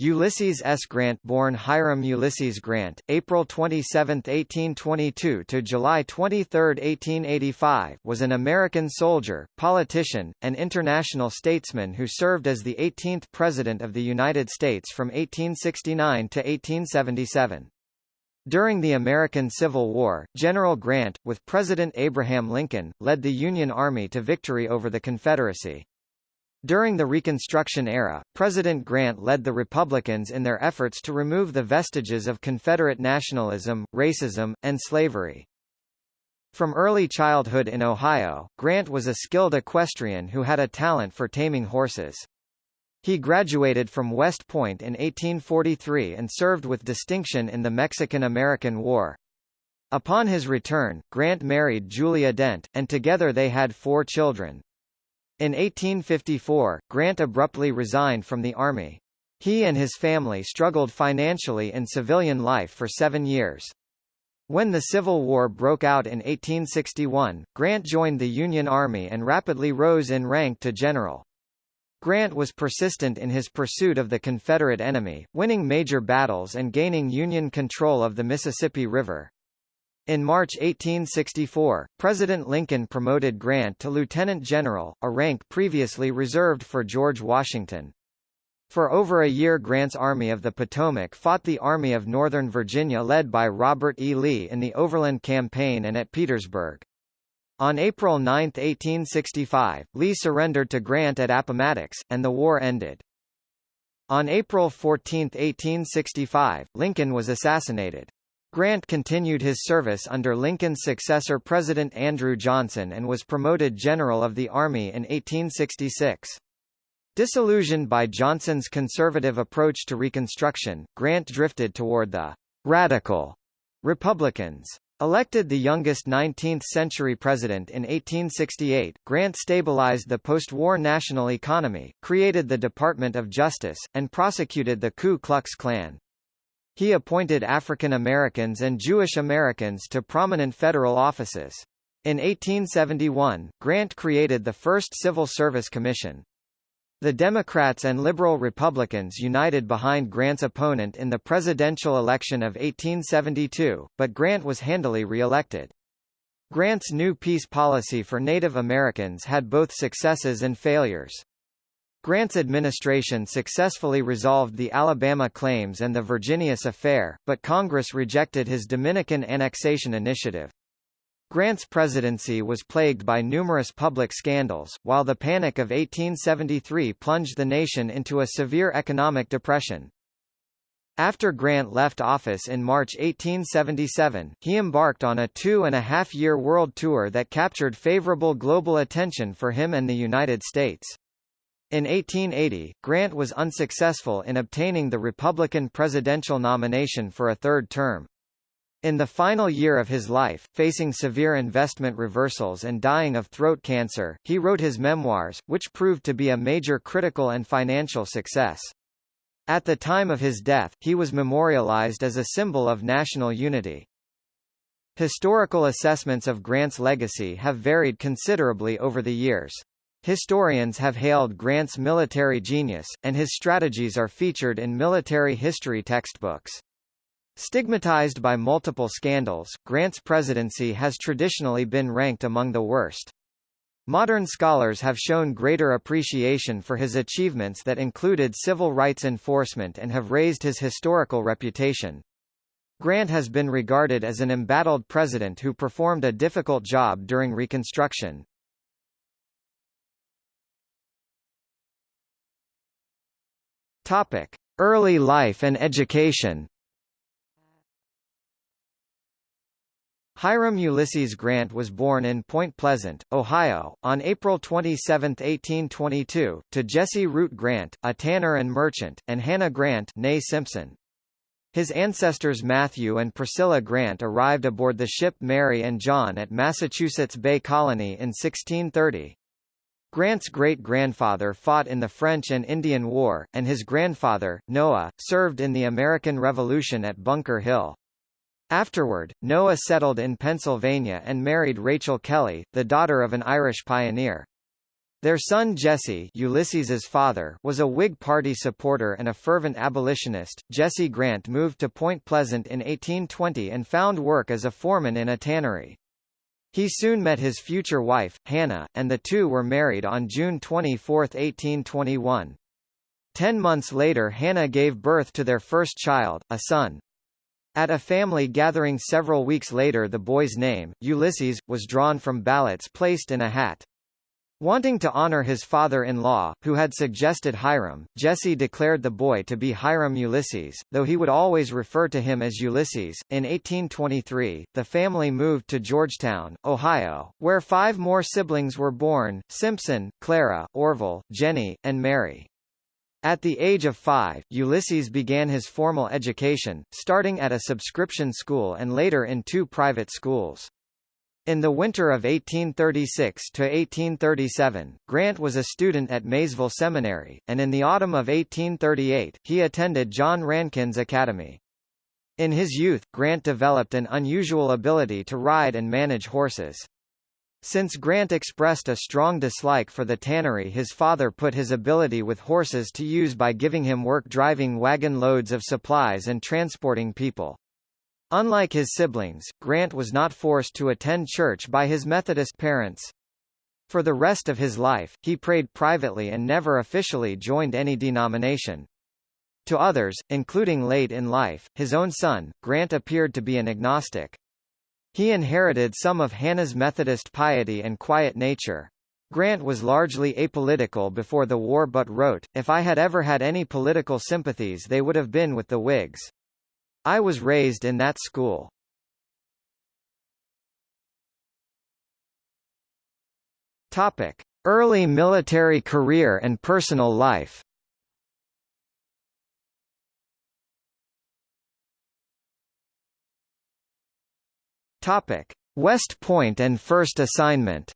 Ulysses S. Grant born Hiram Ulysses Grant, April 27, 1822 to July 23, 1885 was an American soldier, politician, and international statesman who served as the 18th President of the United States from 1869 to 1877. During the American Civil War, General Grant, with President Abraham Lincoln, led the Union Army to victory over the Confederacy. During the Reconstruction era, President Grant led the Republicans in their efforts to remove the vestiges of Confederate nationalism, racism, and slavery. From early childhood in Ohio, Grant was a skilled equestrian who had a talent for taming horses. He graduated from West Point in 1843 and served with distinction in the Mexican-American War. Upon his return, Grant married Julia Dent, and together they had four children. In 1854, Grant abruptly resigned from the Army. He and his family struggled financially in civilian life for seven years. When the Civil War broke out in 1861, Grant joined the Union Army and rapidly rose in rank to general. Grant was persistent in his pursuit of the Confederate enemy, winning major battles and gaining Union control of the Mississippi River. In March 1864, President Lincoln promoted Grant to lieutenant general, a rank previously reserved for George Washington. For over a year Grant's Army of the Potomac fought the Army of Northern Virginia led by Robert E. Lee in the Overland Campaign and at Petersburg. On April 9, 1865, Lee surrendered to Grant at Appomattox, and the war ended. On April 14, 1865, Lincoln was assassinated. Grant continued his service under Lincoln's successor President Andrew Johnson and was promoted General of the Army in 1866. Disillusioned by Johnson's conservative approach to Reconstruction, Grant drifted toward the «radical» Republicans. Elected the youngest 19th-century president in 1868, Grant stabilized the post-war national economy, created the Department of Justice, and prosecuted the Ku Klux Klan. He appointed African Americans and Jewish Americans to prominent federal offices. In 1871, Grant created the first Civil Service Commission. The Democrats and Liberal Republicans united behind Grant's opponent in the presidential election of 1872, but Grant was handily re-elected. Grant's new peace policy for Native Americans had both successes and failures. Grant's administration successfully resolved the Alabama claims and the Virginius affair, but Congress rejected his Dominican annexation initiative. Grant's presidency was plagued by numerous public scandals, while the Panic of 1873 plunged the nation into a severe economic depression. After Grant left office in March 1877, he embarked on a two-and-a-half-year world tour that captured favorable global attention for him and the United States. In 1880, Grant was unsuccessful in obtaining the Republican presidential nomination for a third term. In the final year of his life, facing severe investment reversals and dying of throat cancer, he wrote his memoirs, which proved to be a major critical and financial success. At the time of his death, he was memorialized as a symbol of national unity. Historical assessments of Grant's legacy have varied considerably over the years. Historians have hailed Grant's military genius, and his strategies are featured in military history textbooks. Stigmatized by multiple scandals, Grant's presidency has traditionally been ranked among the worst. Modern scholars have shown greater appreciation for his achievements that included civil rights enforcement and have raised his historical reputation. Grant has been regarded as an embattled president who performed a difficult job during Reconstruction. Topic: Early life and education. Hiram Ulysses Grant was born in Point Pleasant, Ohio, on April 27, 1822, to Jesse Root Grant, a tanner and merchant, and Hannah Grant née Simpson. His ancestors Matthew and Priscilla Grant arrived aboard the ship Mary and John at Massachusetts Bay Colony in 1630. Grant's great-grandfather fought in the French and Indian War, and his grandfather, Noah, served in the American Revolution at Bunker Hill. Afterward, Noah settled in Pennsylvania and married Rachel Kelly, the daughter of an Irish pioneer. Their son Jesse Ulysses's father was a Whig Party supporter and a fervent abolitionist. Jesse Grant moved to Point Pleasant in 1820 and found work as a foreman in a tannery. He soon met his future wife, Hannah, and the two were married on June 24, 1821. Ten months later Hannah gave birth to their first child, a son. At a family gathering several weeks later the boy's name, Ulysses, was drawn from ballots placed in a hat. Wanting to honor his father-in-law, who had suggested Hiram, Jesse declared the boy to be Hiram Ulysses, though he would always refer to him as Ulysses. In 1823, the family moved to Georgetown, Ohio, where five more siblings were born, Simpson, Clara, Orville, Jenny, and Mary. At the age of five, Ulysses began his formal education, starting at a subscription school and later in two private schools. In the winter of 1836 to 1837, Grant was a student at Maysville Seminary, and in the autumn of 1838, he attended John Rankin's Academy. In his youth, Grant developed an unusual ability to ride and manage horses. Since Grant expressed a strong dislike for the tannery his father put his ability with horses to use by giving him work driving wagon loads of supplies and transporting people. Unlike his siblings, Grant was not forced to attend church by his Methodist parents. For the rest of his life, he prayed privately and never officially joined any denomination. To others, including late in life, his own son, Grant appeared to be an agnostic. He inherited some of Hannah's Methodist piety and quiet nature. Grant was largely apolitical before the war but wrote, If I had ever had any political sympathies they would have been with the Whigs. I was raised in that school. Topic: Early military career and personal life. Topic: West Point and first assignment.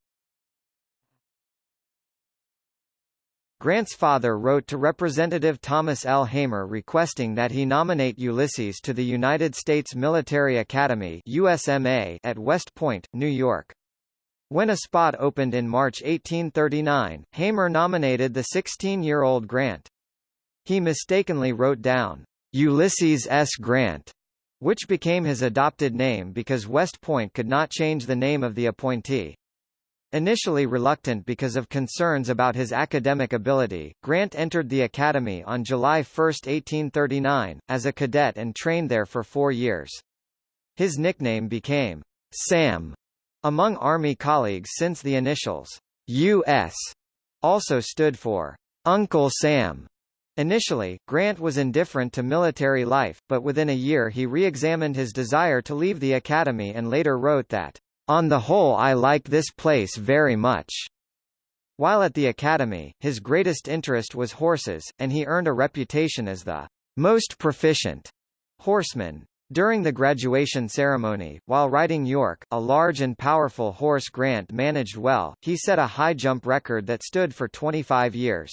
Grant's father wrote to Representative Thomas L. Hamer requesting that he nominate Ulysses to the United States Military Academy USMA at West Point, New York. When a spot opened in March 1839, Hamer nominated the 16-year-old Grant. He mistakenly wrote down, Ulysses S. Grant, which became his adopted name because West Point could not change the name of the appointee. Initially reluctant because of concerns about his academic ability, Grant entered the academy on July 1, 1839, as a cadet and trained there for four years. His nickname became Sam among Army colleagues since the initials U.S. also stood for Uncle Sam. Initially, Grant was indifferent to military life, but within a year he re-examined his desire to leave the academy and later wrote that on the whole I like this place very much. While at the academy, his greatest interest was horses, and he earned a reputation as the most proficient horseman. During the graduation ceremony, while riding York, a large and powerful horse Grant managed well, he set a high jump record that stood for 25 years.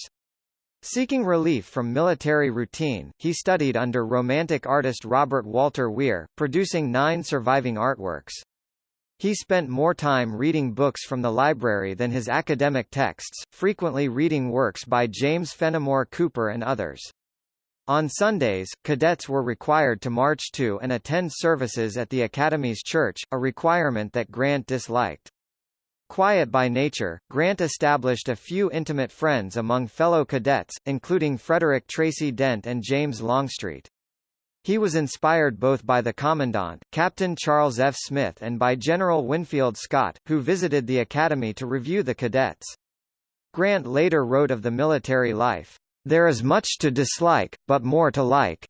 Seeking relief from military routine, he studied under Romantic artist Robert Walter Weir, producing nine surviving artworks. He spent more time reading books from the library than his academic texts, frequently reading works by James Fenimore Cooper and others. On Sundays, cadets were required to march to and attend services at the Academy's church, a requirement that Grant disliked. Quiet by nature, Grant established a few intimate friends among fellow cadets, including Frederick Tracy Dent and James Longstreet. He was inspired both by the Commandant, Captain Charles F. Smith and by General Winfield Scott, who visited the academy to review the cadets. Grant later wrote of the military life, "...there is much to dislike, but more to like."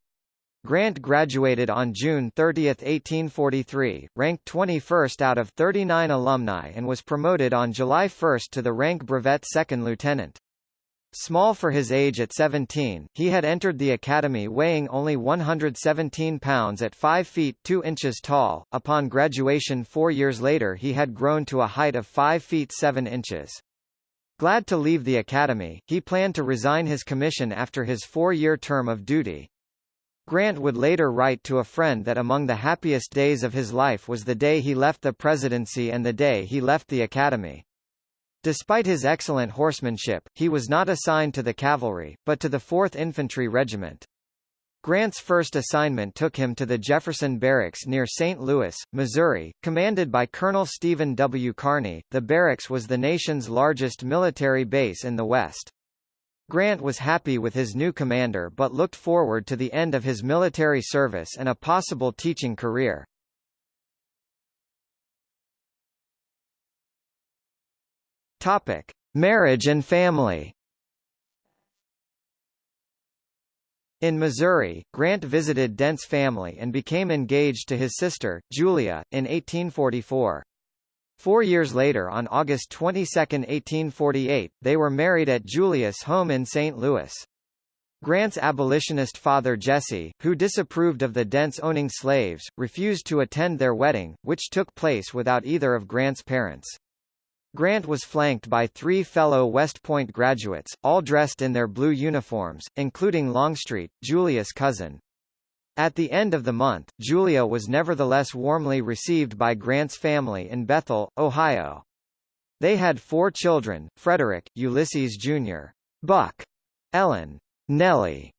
Grant graduated on June 30, 1843, ranked 21st out of 39 alumni and was promoted on July 1 to the rank brevet second lieutenant. Small for his age at 17, he had entered the academy weighing only 117 pounds at 5 feet 2 inches tall. Upon graduation four years later he had grown to a height of 5 feet 7 inches. Glad to leave the academy, he planned to resign his commission after his four-year term of duty. Grant would later write to a friend that among the happiest days of his life was the day he left the presidency and the day he left the academy. Despite his excellent horsemanship, he was not assigned to the cavalry, but to the 4th Infantry Regiment. Grant's first assignment took him to the Jefferson Barracks near St. Louis, Missouri, commanded by Colonel Stephen W. Kearny. The barracks was the nation's largest military base in the West. Grant was happy with his new commander but looked forward to the end of his military service and a possible teaching career. Topic: Marriage and family. In Missouri, Grant visited Dent's family and became engaged to his sister, Julia, in 1844. Four years later on August 22, 1848, they were married at Julia's home in St. Louis. Grant's abolitionist father Jesse, who disapproved of the Dents owning slaves, refused to attend their wedding, which took place without either of Grant's parents. Grant was flanked by three fellow West Point graduates, all dressed in their blue uniforms, including Longstreet, Julia's cousin. At the end of the month, Julia was nevertheless warmly received by Grant's family in Bethel, Ohio. They had four children, Frederick, Ulysses Jr., Buck, Ellen, Nellie,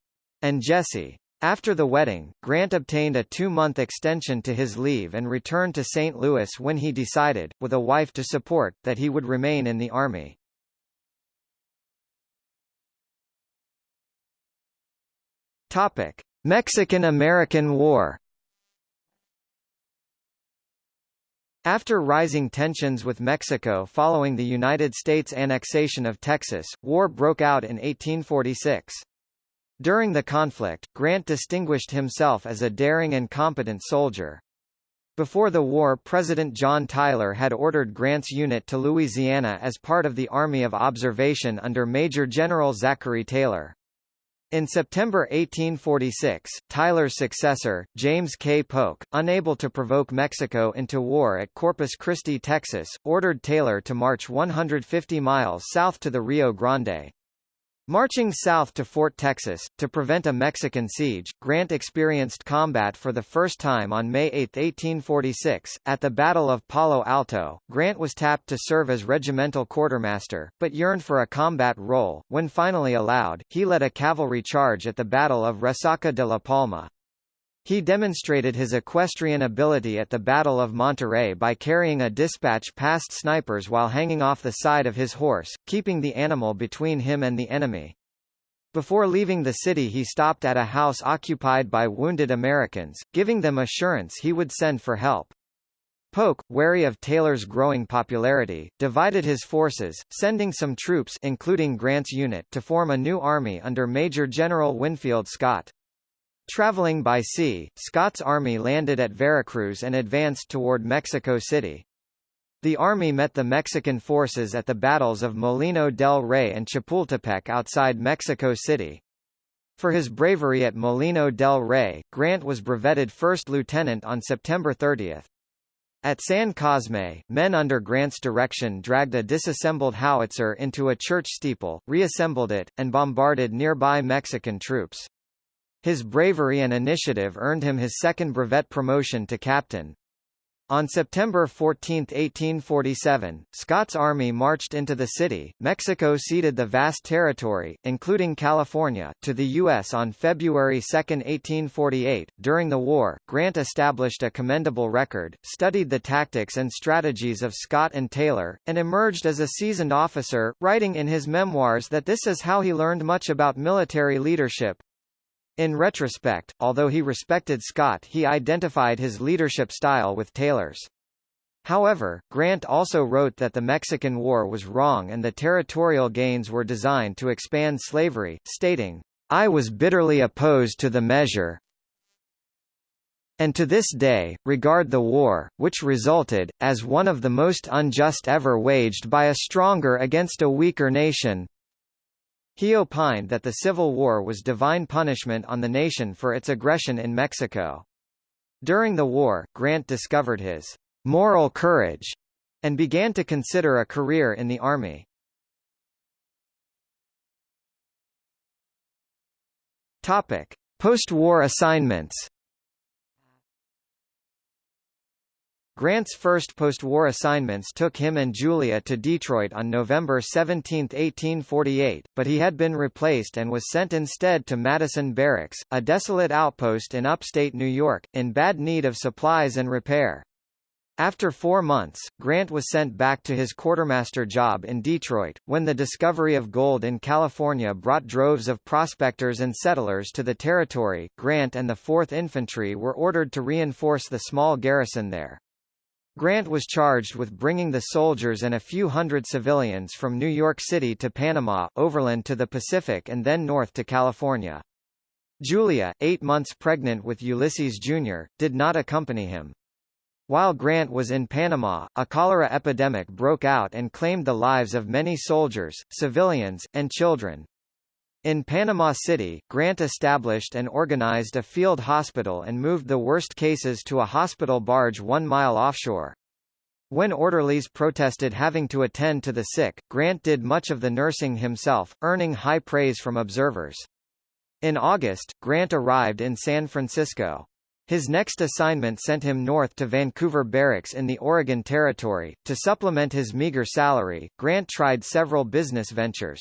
and Jesse. After the wedding, Grant obtained a two-month extension to his leave and returned to St. Louis when he decided, with a wife to support, that he would remain in the Army. Mexican–American War After rising tensions with Mexico following the United States annexation of Texas, war broke out in 1846. During the conflict, Grant distinguished himself as a daring and competent soldier. Before the war President John Tyler had ordered Grant's unit to Louisiana as part of the Army of Observation under Major General Zachary Taylor. In September 1846, Tyler's successor, James K. Polk, unable to provoke Mexico into war at Corpus Christi, Texas, ordered Taylor to march 150 miles south to the Rio Grande. Marching south to Fort Texas, to prevent a Mexican siege, Grant experienced combat for the first time on May 8, 1846. At the Battle of Palo Alto, Grant was tapped to serve as regimental quartermaster, but yearned for a combat role. When finally allowed, he led a cavalry charge at the Battle of Resaca de la Palma. He demonstrated his equestrian ability at the Battle of Monterrey by carrying a dispatch past snipers while hanging off the side of his horse, keeping the animal between him and the enemy. Before leaving the city he stopped at a house occupied by wounded Americans, giving them assurance he would send for help. Polk, wary of Taylor's growing popularity, divided his forces, sending some troops including Grant's unit to form a new army under Major General Winfield Scott. Traveling by sea, Scott's army landed at Veracruz and advanced toward Mexico City. The army met the Mexican forces at the battles of Molino del Rey and Chapultepec outside Mexico City. For his bravery at Molino del Rey, Grant was brevetted first lieutenant on September 30. At San Cosme, men under Grant's direction dragged a disassembled howitzer into a church steeple, reassembled it, and bombarded nearby Mexican troops. His bravery and initiative earned him his second brevet promotion to captain. On September 14, 1847, Scott's army marched into the city. Mexico ceded the vast territory, including California, to the U.S. on February 2, 1848. During the war, Grant established a commendable record, studied the tactics and strategies of Scott and Taylor, and emerged as a seasoned officer, writing in his memoirs that this is how he learned much about military leadership. In retrospect, although he respected Scott he identified his leadership style with Taylor's. However, Grant also wrote that the Mexican War was wrong and the territorial gains were designed to expand slavery, stating, I was bitterly opposed to the measure, and to this day, regard the war, which resulted, as one of the most unjust ever waged by a stronger against a weaker nation. He opined that the Civil War was divine punishment on the nation for its aggression in Mexico. During the war, Grant discovered his moral courage and began to consider a career in the Army. Topic: Post-war assignments. Grant's first post-war assignments took him and Julia to Detroit on November 17, 1848, but he had been replaced and was sent instead to Madison Barracks, a desolate outpost in upstate New York, in bad need of supplies and repair. After four months, Grant was sent back to his quartermaster job in Detroit. When the discovery of gold in California brought droves of prospectors and settlers to the territory, Grant and the 4th Infantry were ordered to reinforce the small garrison there. Grant was charged with bringing the soldiers and a few hundred civilians from New York City to Panama, overland to the Pacific and then north to California. Julia, eight months pregnant with Ulysses Jr., did not accompany him. While Grant was in Panama, a cholera epidemic broke out and claimed the lives of many soldiers, civilians, and children. In Panama City, Grant established and organized a field hospital and moved the worst cases to a hospital barge one mile offshore. When orderlies protested having to attend to the sick, Grant did much of the nursing himself, earning high praise from observers. In August, Grant arrived in San Francisco. His next assignment sent him north to Vancouver Barracks in the Oregon Territory. To supplement his meager salary, Grant tried several business ventures.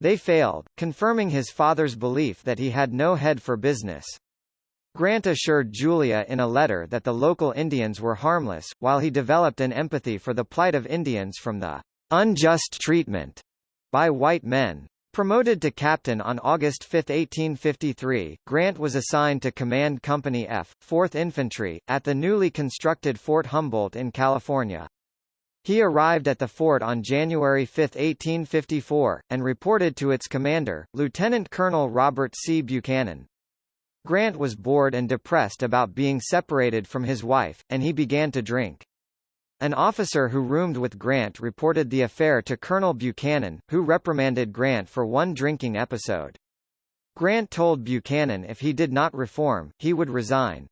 They failed, confirming his father's belief that he had no head for business. Grant assured Julia in a letter that the local Indians were harmless, while he developed an empathy for the plight of Indians from the unjust treatment by white men. Promoted to captain on August 5, 1853, Grant was assigned to command Company F, 4th Infantry, at the newly constructed Fort Humboldt in California. He arrived at the fort on January 5, 1854, and reported to its commander, Lieutenant Colonel Robert C. Buchanan. Grant was bored and depressed about being separated from his wife, and he began to drink. An officer who roomed with Grant reported the affair to Colonel Buchanan, who reprimanded Grant for one drinking episode. Grant told Buchanan if he did not reform, he would resign.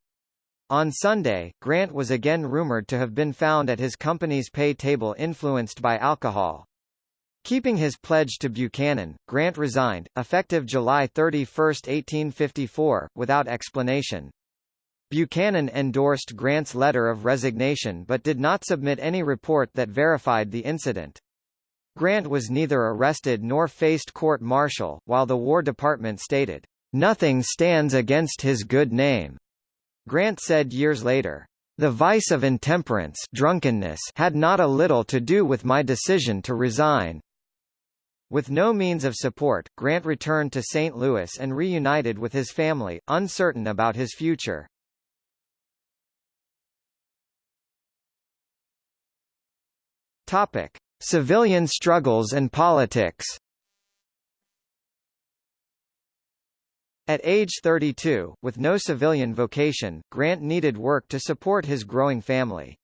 On Sunday, Grant was again rumored to have been found at his company's pay table influenced by alcohol. Keeping his pledge to Buchanan, Grant resigned, effective July 31, 1854, without explanation. Buchanan endorsed Grant's letter of resignation but did not submit any report that verified the incident. Grant was neither arrested nor faced court-martial, while the War Department stated, "...nothing stands against his good name." Grant said years later, "...the vice of intemperance drunkenness had not a little to do with my decision to resign." With no means of support, Grant returned to St. Louis and reunited with his family, uncertain about his future. Topic: Civilian struggles and politics. At age 32, with no civilian vocation, Grant needed work to support his growing family.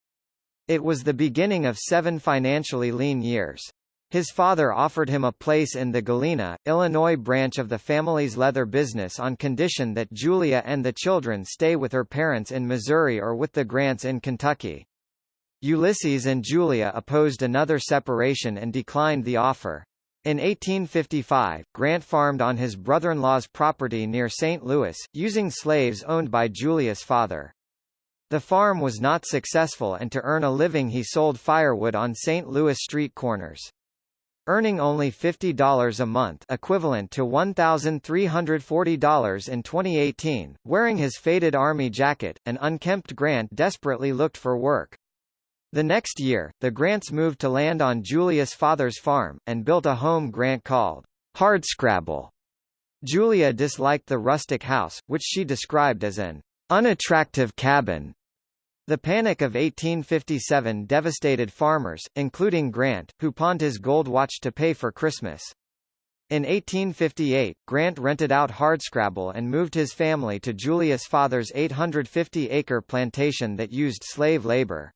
It was the beginning of seven financially lean years. His father offered him a place in the Galena, Illinois branch of the family's leather business on condition that Julia and the children stay with her parents in Missouri or with the Grants in Kentucky. Ulysses and Julia opposed another separation and declined the offer. In 1855, Grant farmed on his brother-in-law's property near St. Louis, using slaves owned by Julia's father. The farm was not successful and to earn a living he sold firewood on St. Louis street corners. Earning only $50 a month equivalent to $1,340 in 2018, wearing his faded army jacket, an unkempt Grant desperately looked for work. The next year, the Grants moved to land on Julia's father's farm, and built a home Grant called Hardscrabble. Julia disliked the rustic house, which she described as an unattractive cabin. The Panic of 1857 devastated farmers, including Grant, who pawned his gold watch to pay for Christmas. In 1858, Grant rented out Hardscrabble and moved his family to Julia's father's 850-acre plantation that used slave labor.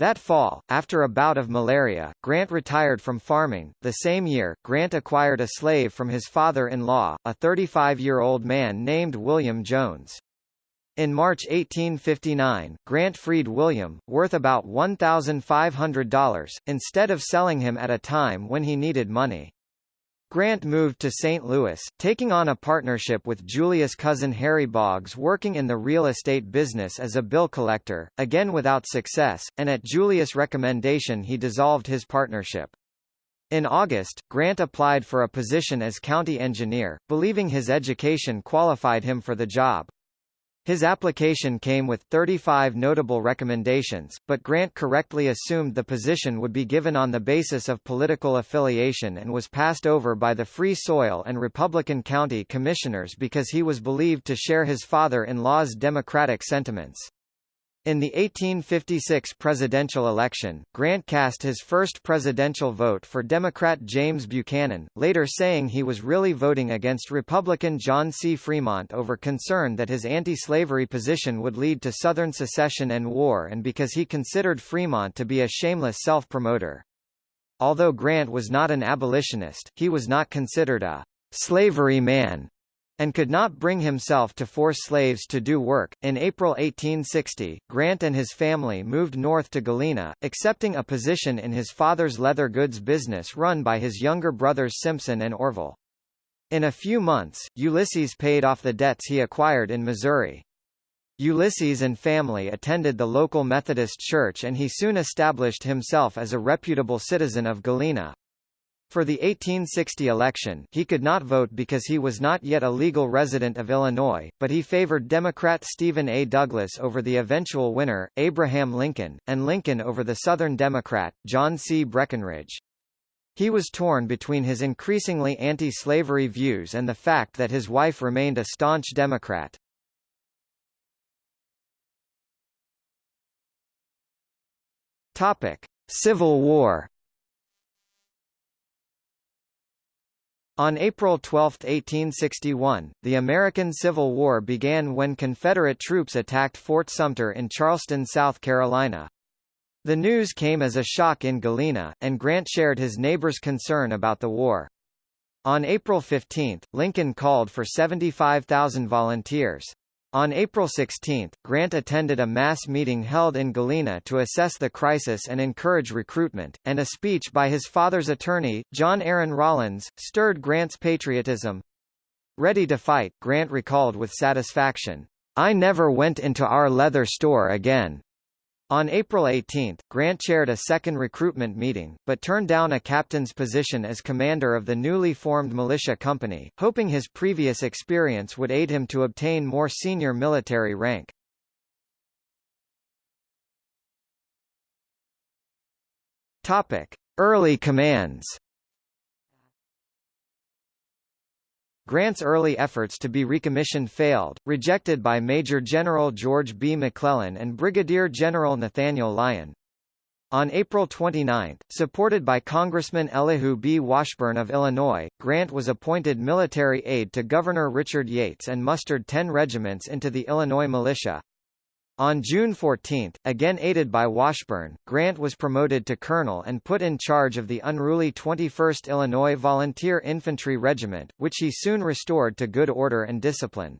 That fall, after a bout of malaria, Grant retired from farming. The same year, Grant acquired a slave from his father-in-law, a 35-year-old man named William Jones. In March 1859, Grant freed William, worth about $1,500, instead of selling him at a time when he needed money. Grant moved to St. Louis, taking on a partnership with Julia's cousin Harry Boggs working in the real estate business as a bill collector, again without success, and at Julia's recommendation he dissolved his partnership. In August, Grant applied for a position as county engineer, believing his education qualified him for the job. His application came with 35 notable recommendations, but Grant correctly assumed the position would be given on the basis of political affiliation and was passed over by the Free Soil and Republican County Commissioners because he was believed to share his father-in-law's Democratic sentiments. In the 1856 presidential election, Grant cast his first presidential vote for Democrat James Buchanan, later saying he was really voting against Republican John C. Fremont over concern that his anti-slavery position would lead to Southern secession and war and because he considered Fremont to be a shameless self-promoter. Although Grant was not an abolitionist, he was not considered a slavery man and could not bring himself to force slaves to do work. In April 1860, Grant and his family moved north to Galena, accepting a position in his father's leather goods business run by his younger brothers Simpson and Orville. In a few months, Ulysses paid off the debts he acquired in Missouri. Ulysses and family attended the local Methodist church and he soon established himself as a reputable citizen of Galena. For the 1860 election, he could not vote because he was not yet a legal resident of Illinois, but he favored Democrat Stephen A. Douglas over the eventual winner, Abraham Lincoln, and Lincoln over the Southern Democrat, John C. Breckinridge. He was torn between his increasingly anti-slavery views and the fact that his wife remained a staunch Democrat. Topic: Civil War On April 12, 1861, the American Civil War began when Confederate troops attacked Fort Sumter in Charleston, South Carolina. The news came as a shock in Galena, and Grant shared his neighbors' concern about the war. On April 15, Lincoln called for 75,000 volunteers. On April 16, Grant attended a mass meeting held in Galena to assess the crisis and encourage recruitment, and a speech by his father's attorney, John Aaron Rawlins, stirred Grant's patriotism. Ready to fight, Grant recalled with satisfaction, I never went into our leather store again. On April 18, Grant chaired a second recruitment meeting, but turned down a captain's position as commander of the newly formed militia company, hoping his previous experience would aid him to obtain more senior military rank. Topic: Early commands. Grant's early efforts to be recommissioned failed, rejected by Major General George B. McClellan and Brigadier General Nathaniel Lyon. On April 29, supported by Congressman Elihu B. Washburne of Illinois, Grant was appointed military aide to Governor Richard Yates and mustered ten regiments into the Illinois militia. On June 14, again aided by Washburne, Grant was promoted to colonel and put in charge of the unruly 21st Illinois Volunteer Infantry Regiment, which he soon restored to good order and discipline.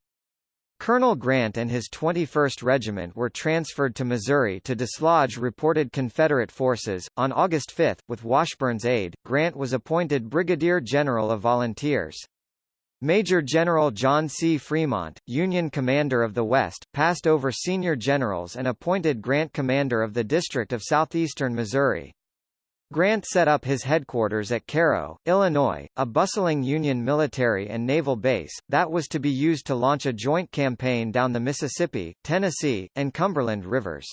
Colonel Grant and his 21st Regiment were transferred to Missouri to dislodge reported Confederate forces. On August 5, with Washburne's aid, Grant was appointed Brigadier General of Volunteers. Major General John C. Fremont, Union Commander of the West, passed over senior generals and appointed Grant Commander of the District of Southeastern Missouri. Grant set up his headquarters at Cairo, Illinois, a bustling Union military and naval base, that was to be used to launch a joint campaign down the Mississippi, Tennessee, and Cumberland rivers.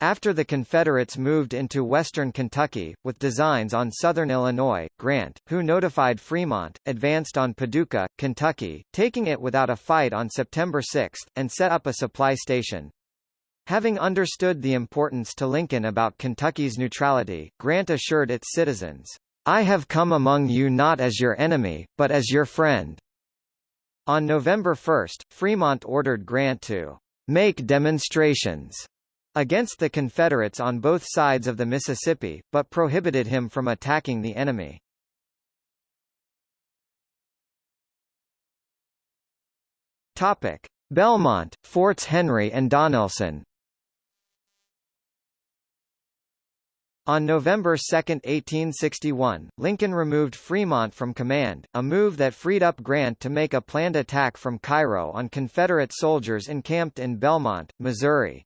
After the Confederates moved into western Kentucky, with designs on southern Illinois, Grant, who notified Fremont, advanced on Paducah, Kentucky, taking it without a fight on September 6, and set up a supply station. Having understood the importance to Lincoln about Kentucky's neutrality, Grant assured its citizens, I have come among you not as your enemy, but as your friend. On November 1, Fremont ordered Grant to make demonstrations against the Confederates on both sides of the Mississippi, but prohibited him from attacking the enemy. Topic: Belmont, Forts Henry and Donelson. On November 2, 1861, Lincoln removed Fremont from command, a move that freed up Grant to make a planned attack from Cairo on Confederate soldiers encamped in Belmont, Missouri.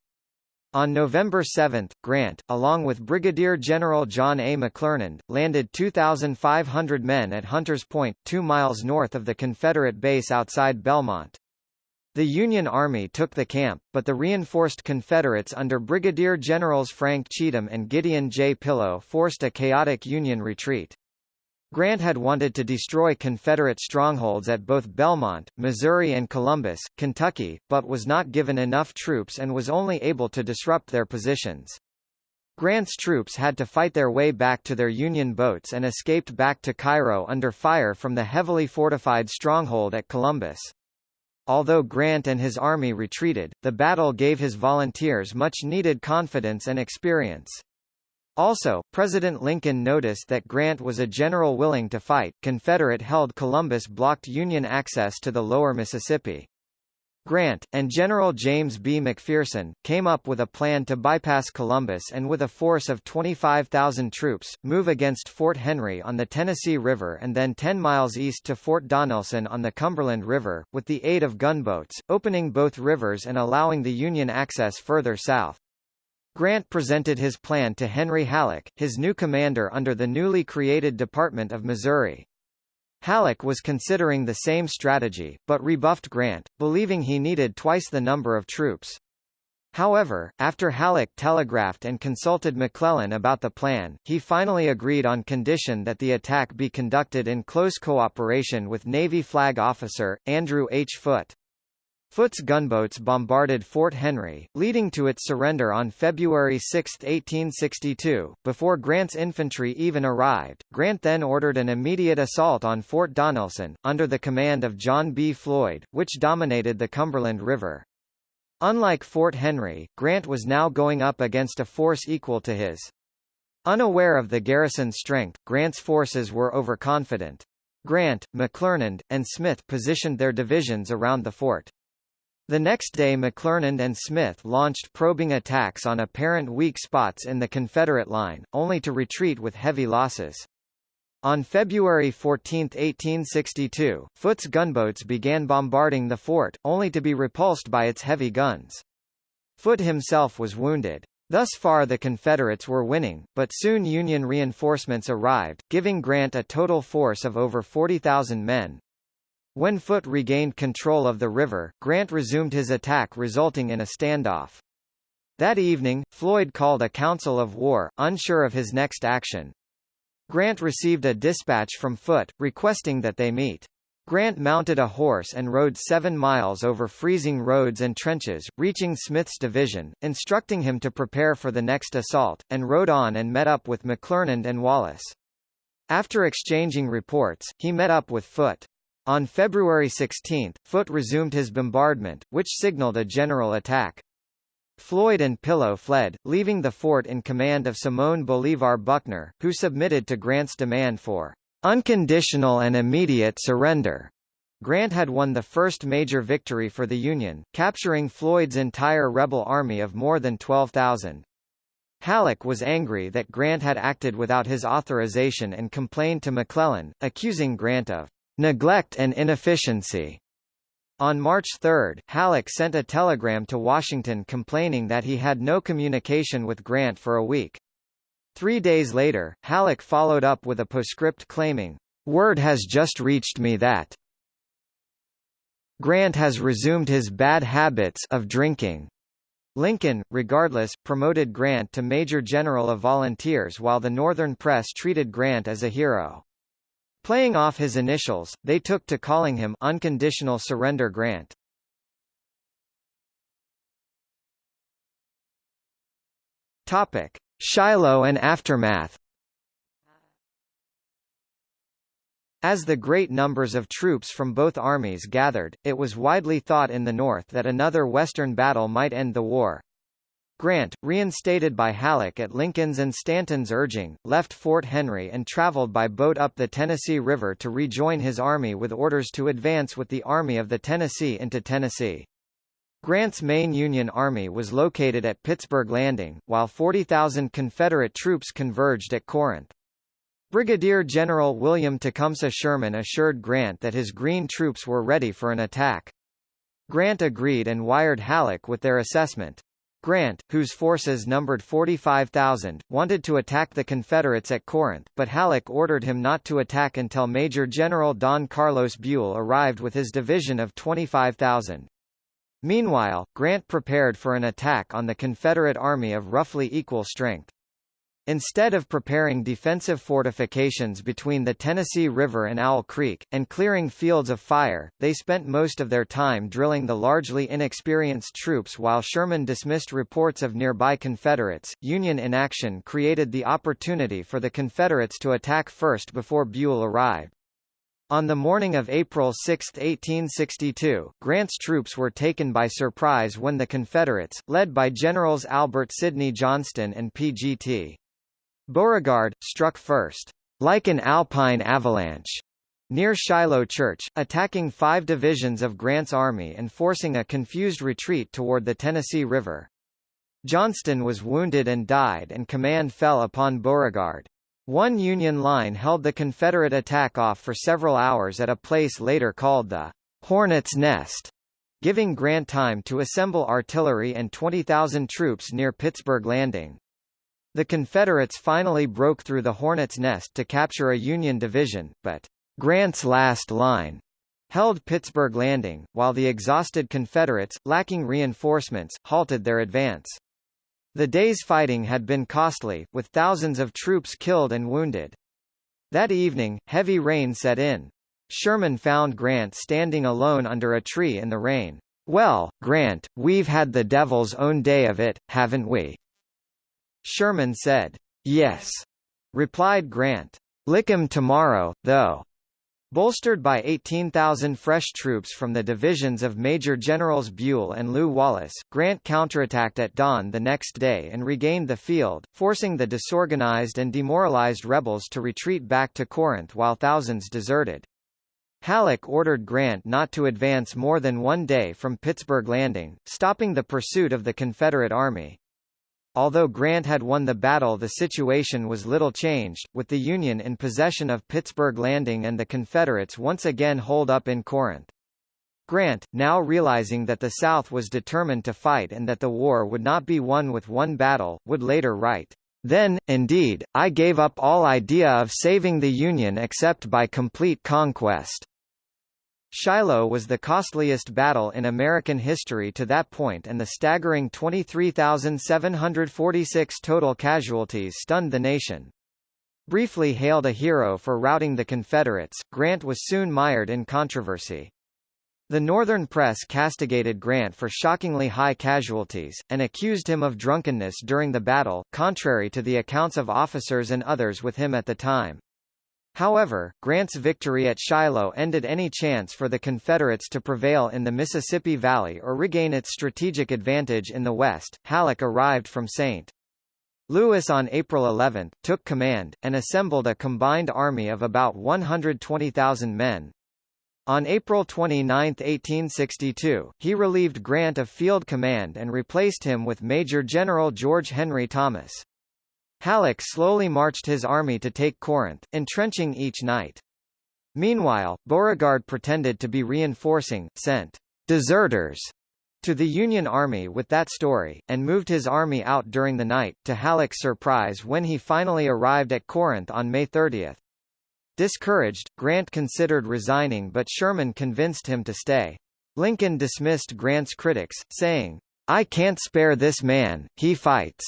On November 7, Grant, along with Brigadier General John A. McClernand, landed 2,500 men at Hunters Point, two miles north of the Confederate base outside Belmont. The Union Army took the camp, but the reinforced Confederates under Brigadier Generals Frank Cheatham and Gideon J. Pillow forced a chaotic Union retreat. Grant had wanted to destroy Confederate strongholds at both Belmont, Missouri and Columbus, Kentucky, but was not given enough troops and was only able to disrupt their positions. Grant's troops had to fight their way back to their Union boats and escaped back to Cairo under fire from the heavily fortified stronghold at Columbus. Although Grant and his army retreated, the battle gave his volunteers much-needed confidence and experience. Also, President Lincoln noticed that Grant was a general willing to fight. Confederate-held Columbus blocked Union access to the lower Mississippi. Grant, and General James B. McPherson, came up with a plan to bypass Columbus and with a force of 25,000 troops, move against Fort Henry on the Tennessee River and then 10 miles east to Fort Donelson on the Cumberland River, with the aid of gunboats, opening both rivers and allowing the Union access further south. Grant presented his plan to Henry Halleck, his new commander under the newly created Department of Missouri. Halleck was considering the same strategy, but rebuffed Grant, believing he needed twice the number of troops. However, after Halleck telegraphed and consulted McClellan about the plan, he finally agreed on condition that the attack be conducted in close cooperation with Navy flag officer, Andrew H. Foote. Foote's gunboats bombarded Fort Henry, leading to its surrender on February 6, 1862. Before Grant's infantry even arrived, Grant then ordered an immediate assault on Fort Donelson, under the command of John B. Floyd, which dominated the Cumberland River. Unlike Fort Henry, Grant was now going up against a force equal to his. Unaware of the garrison's strength, Grant's forces were overconfident. Grant, McClernand, and Smith positioned their divisions around the fort. The next day McClernand and Smith launched probing attacks on apparent weak spots in the Confederate line, only to retreat with heavy losses. On February 14, 1862, Foote's gunboats began bombarding the fort, only to be repulsed by its heavy guns. Foote himself was wounded. Thus far the Confederates were winning, but soon Union reinforcements arrived, giving Grant a total force of over 40,000 men. When Foote regained control of the river, Grant resumed his attack resulting in a standoff. That evening, Floyd called a council of war, unsure of his next action. Grant received a dispatch from Foote, requesting that they meet. Grant mounted a horse and rode seven miles over freezing roads and trenches, reaching Smith's division, instructing him to prepare for the next assault, and rode on and met up with McClernand and Wallace. After exchanging reports, he met up with Foote. On February 16, Foote resumed his bombardment, which signaled a general attack. Floyd and Pillow fled, leaving the fort in command of Simón Bolívar Buckner, who submitted to Grant's demand for unconditional and immediate surrender. Grant had won the first major victory for the Union, capturing Floyd's entire rebel army of more than 12,000. Halleck was angry that Grant had acted without his authorization and complained to McClellan, accusing Grant of neglect and inefficiency. On March 3, Halleck sent a telegram to Washington complaining that he had no communication with Grant for a week. Three days later, Halleck followed up with a postscript claiming, "...word has just reached me that Grant has resumed his bad habits of drinking." Lincoln, regardless, promoted Grant to Major General of Volunteers while the Northern press treated Grant as a hero. Playing off his initials, they took to calling him Unconditional Surrender Grant. Topic: Shiloh and aftermath. As the great numbers of troops from both armies gathered, it was widely thought in the North that another Western battle might end the war. Grant, reinstated by Halleck at Lincoln's and Stanton's urging, left Fort Henry and traveled by boat up the Tennessee River to rejoin his army with orders to advance with the Army of the Tennessee into Tennessee. Grant's main Union Army was located at Pittsburg Landing, while 40,000 Confederate troops converged at Corinth. Brigadier General William Tecumseh Sherman assured Grant that his Green troops were ready for an attack. Grant agreed and wired Halleck with their assessment. Grant, whose forces numbered 45,000, wanted to attack the Confederates at Corinth, but Halleck ordered him not to attack until Major General Don Carlos Buell arrived with his division of 25,000. Meanwhile, Grant prepared for an attack on the Confederate Army of roughly equal strength. Instead of preparing defensive fortifications between the Tennessee River and Owl Creek, and clearing fields of fire, they spent most of their time drilling the largely inexperienced troops while Sherman dismissed reports of nearby Confederates. Union inaction created the opportunity for the Confederates to attack first before Buell arrived. On the morning of April 6, 1862, Grant's troops were taken by surprise when the Confederates, led by Generals Albert Sidney Johnston and P.G.T. Beauregard, struck first, like an alpine avalanche, near Shiloh Church, attacking five divisions of Grant's army and forcing a confused retreat toward the Tennessee River. Johnston was wounded and died and command fell upon Beauregard. One Union line held the Confederate attack off for several hours at a place later called the Hornet's Nest, giving Grant time to assemble artillery and 20,000 troops near Pittsburg Landing. The Confederates finally broke through the Hornet's Nest to capture a Union division, but Grant's last line held Pittsburg Landing, while the exhausted Confederates, lacking reinforcements, halted their advance. The day's fighting had been costly, with thousands of troops killed and wounded. That evening, heavy rain set in. Sherman found Grant standing alone under a tree in the rain. Well, Grant, we've had the devil's own day of it, haven't we? Sherman said. Yes, replied Grant. Lick 'em tomorrow, though. Bolstered by 18,000 fresh troops from the divisions of Major Generals Buell and Lew Wallace, Grant counterattacked at dawn the next day and regained the field, forcing the disorganized and demoralized rebels to retreat back to Corinth while thousands deserted. Halleck ordered Grant not to advance more than one day from Pittsburg Landing, stopping the pursuit of the Confederate Army. Although Grant had won the battle the situation was little changed, with the Union in possession of Pittsburg Landing and the Confederates once again holed up in Corinth. Grant, now realizing that the South was determined to fight and that the war would not be won with one battle, would later write, "...then, indeed, I gave up all idea of saving the Union except by complete conquest." Shiloh was the costliest battle in American history to that point and the staggering 23,746 total casualties stunned the nation. Briefly hailed a hero for routing the Confederates, Grant was soon mired in controversy. The Northern press castigated Grant for shockingly high casualties, and accused him of drunkenness during the battle, contrary to the accounts of officers and others with him at the time. However, Grant's victory at Shiloh ended any chance for the Confederates to prevail in the Mississippi Valley or regain its strategic advantage in the West. Halleck arrived from St. Louis on April 11, took command, and assembled a combined army of about 120,000 men. On April 29, 1862, he relieved Grant of field command and replaced him with Major General George Henry Thomas. Halleck slowly marched his army to take Corinth, entrenching each night. Meanwhile, Beauregard pretended to be reinforcing, sent deserters to the Union Army with that story, and moved his army out during the night, to Halleck's surprise when he finally arrived at Corinth on May 30. Discouraged, Grant considered resigning but Sherman convinced him to stay. Lincoln dismissed Grant's critics, saying, I can't spare this man, he fights.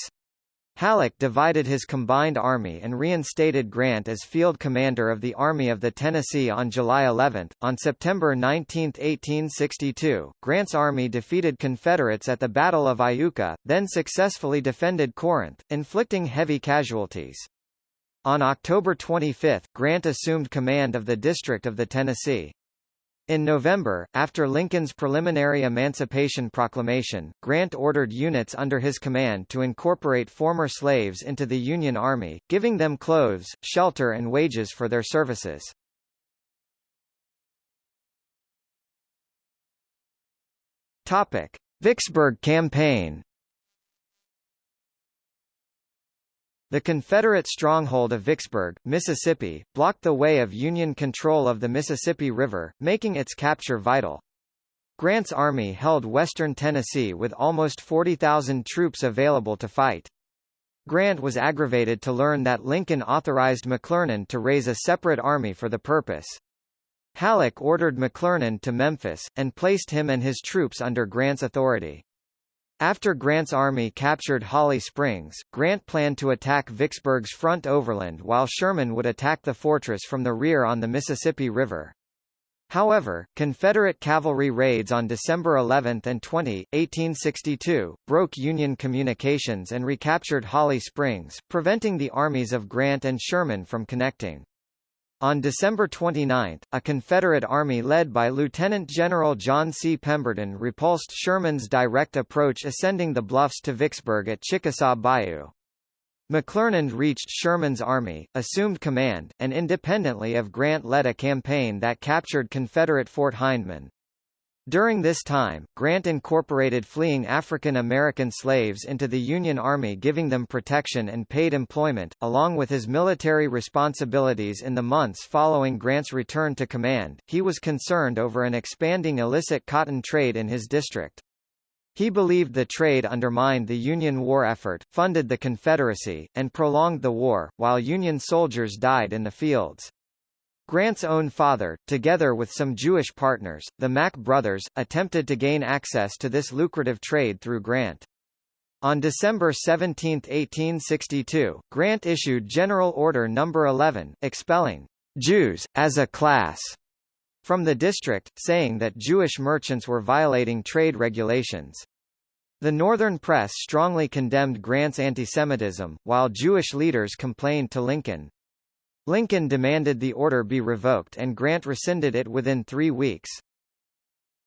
Halleck divided his combined army and reinstated Grant as field commander of the Army of the Tennessee on July 11. On September 19, 1862, Grant's army defeated Confederates at the Battle of Iuka, then successfully defended Corinth, inflicting heavy casualties. On October 25, Grant assumed command of the District of the Tennessee. In November, after Lincoln's preliminary Emancipation Proclamation, Grant ordered units under his command to incorporate former slaves into the Union Army, giving them clothes, shelter and wages for their services. Topic. Vicksburg Campaign The Confederate stronghold of Vicksburg, Mississippi, blocked the way of Union control of the Mississippi River, making its capture vital. Grant's army held western Tennessee with almost 40,000 troops available to fight. Grant was aggravated to learn that Lincoln authorized McClernand to raise a separate army for the purpose. Halleck ordered McClernand to Memphis, and placed him and his troops under Grant's authority. After Grant's army captured Holly Springs, Grant planned to attack Vicksburg's front overland while Sherman would attack the fortress from the rear on the Mississippi River. However, Confederate cavalry raids on December 11 and 20, 1862, broke Union communications and recaptured Holly Springs, preventing the armies of Grant and Sherman from connecting. On December 29, a Confederate army led by Lieutenant General John C. Pemberton repulsed Sherman's direct approach ascending the bluffs to Vicksburg at Chickasaw Bayou. McClernand reached Sherman's army, assumed command, and independently of Grant led a campaign that captured Confederate Fort Hindman. During this time, Grant incorporated fleeing African American slaves into the Union Army giving them protection and paid employment, along with his military responsibilities in the months following Grant's return to command, he was concerned over an expanding illicit cotton trade in his district. He believed the trade undermined the Union war effort, funded the Confederacy, and prolonged the war, while Union soldiers died in the fields. Grant's own father, together with some Jewish partners, the Mack brothers, attempted to gain access to this lucrative trade through Grant. On December 17, 1862, Grant issued General Order No. 11, expelling Jews, as a class, from the district, saying that Jewish merchants were violating trade regulations. The Northern press strongly condemned Grant's antisemitism, while Jewish leaders complained to Lincoln. Lincoln demanded the order be revoked and Grant rescinded it within three weeks.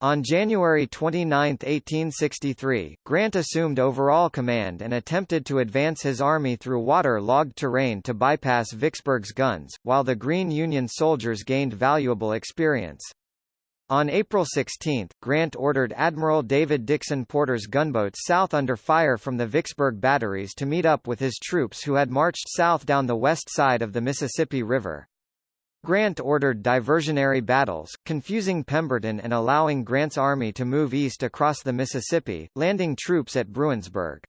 On January 29, 1863, Grant assumed overall command and attempted to advance his army through water-logged terrain to bypass Vicksburg's guns, while the Green Union soldiers gained valuable experience. On April 16, Grant ordered Admiral David Dixon Porter's gunboats south under fire from the Vicksburg batteries to meet up with his troops who had marched south down the west side of the Mississippi River. Grant ordered diversionary battles, confusing Pemberton and allowing Grant's army to move east across the Mississippi, landing troops at Bruinsburg.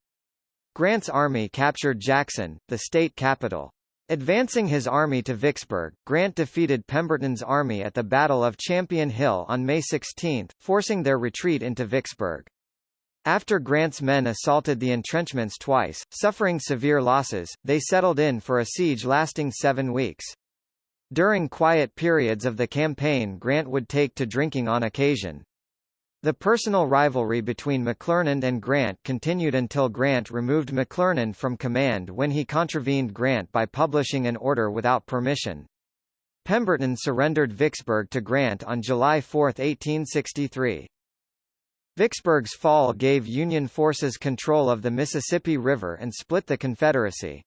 Grant's army captured Jackson, the state capital. Advancing his army to Vicksburg, Grant defeated Pemberton's army at the Battle of Champion Hill on May 16, forcing their retreat into Vicksburg. After Grant's men assaulted the entrenchments twice, suffering severe losses, they settled in for a siege lasting seven weeks. During quiet periods of the campaign Grant would take to drinking on occasion. The personal rivalry between McClernand and Grant continued until Grant removed McClernand from command when he contravened Grant by publishing an order without permission. Pemberton surrendered Vicksburg to Grant on July 4, 1863. Vicksburg's fall gave Union forces control of the Mississippi River and split the Confederacy.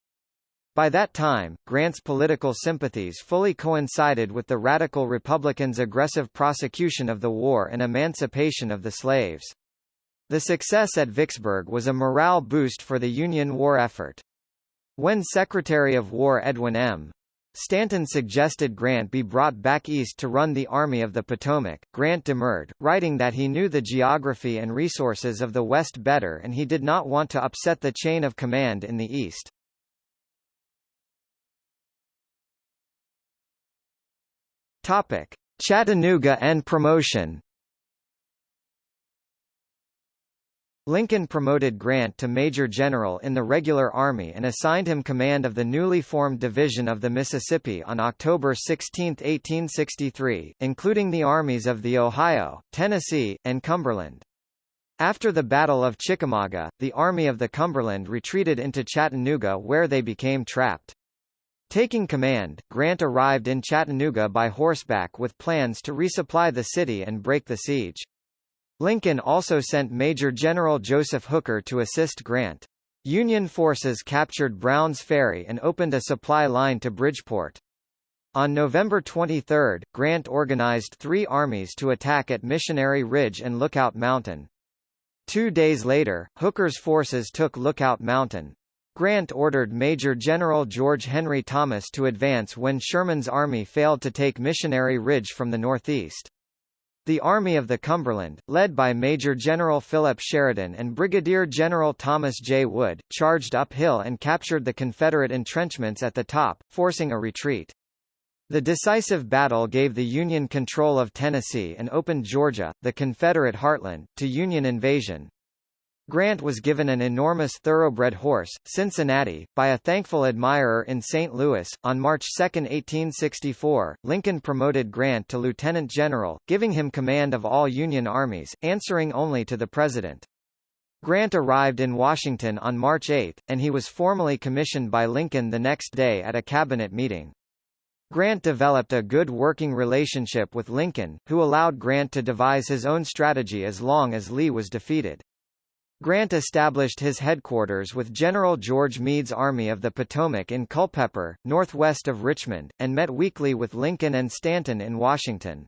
By that time, Grant's political sympathies fully coincided with the Radical Republicans' aggressive prosecution of the war and emancipation of the slaves. The success at Vicksburg was a morale boost for the Union war effort. When Secretary of War Edwin M. Stanton suggested Grant be brought back east to run the Army of the Potomac. Grant demurred, writing that he knew the geography and resources of the West better and he did not want to upset the chain of command in the East. Topic: Chattanooga and promotion. Lincoln promoted Grant to Major General in the regular army and assigned him command of the newly formed Division of the Mississippi on October 16, 1863, including the armies of the Ohio, Tennessee, and Cumberland. After the Battle of Chickamauga, the Army of the Cumberland retreated into Chattanooga where they became trapped. Taking command, Grant arrived in Chattanooga by horseback with plans to resupply the city and break the siege. Lincoln also sent Major General Joseph Hooker to assist Grant. Union forces captured Brown's Ferry and opened a supply line to Bridgeport. On November 23, Grant organized three armies to attack at Missionary Ridge and Lookout Mountain. Two days later, Hooker's forces took Lookout Mountain. Grant ordered Major General George Henry Thomas to advance when Sherman's army failed to take Missionary Ridge from the northeast. The Army of the Cumberland, led by Major General Philip Sheridan and Brigadier General Thomas J. Wood, charged uphill and captured the Confederate entrenchments at the top, forcing a retreat. The decisive battle gave the Union control of Tennessee and opened Georgia, the Confederate heartland, to Union invasion. Grant was given an enormous thoroughbred horse, Cincinnati, by a thankful admirer in St. Louis. On March 2, 1864, Lincoln promoted Grant to lieutenant general, giving him command of all Union armies, answering only to the President. Grant arrived in Washington on March 8, and he was formally commissioned by Lincoln the next day at a cabinet meeting. Grant developed a good working relationship with Lincoln, who allowed Grant to devise his own strategy as long as Lee was defeated. Grant established his headquarters with General George Meade's Army of the Potomac in Culpeper, northwest of Richmond, and met weekly with Lincoln and Stanton in Washington.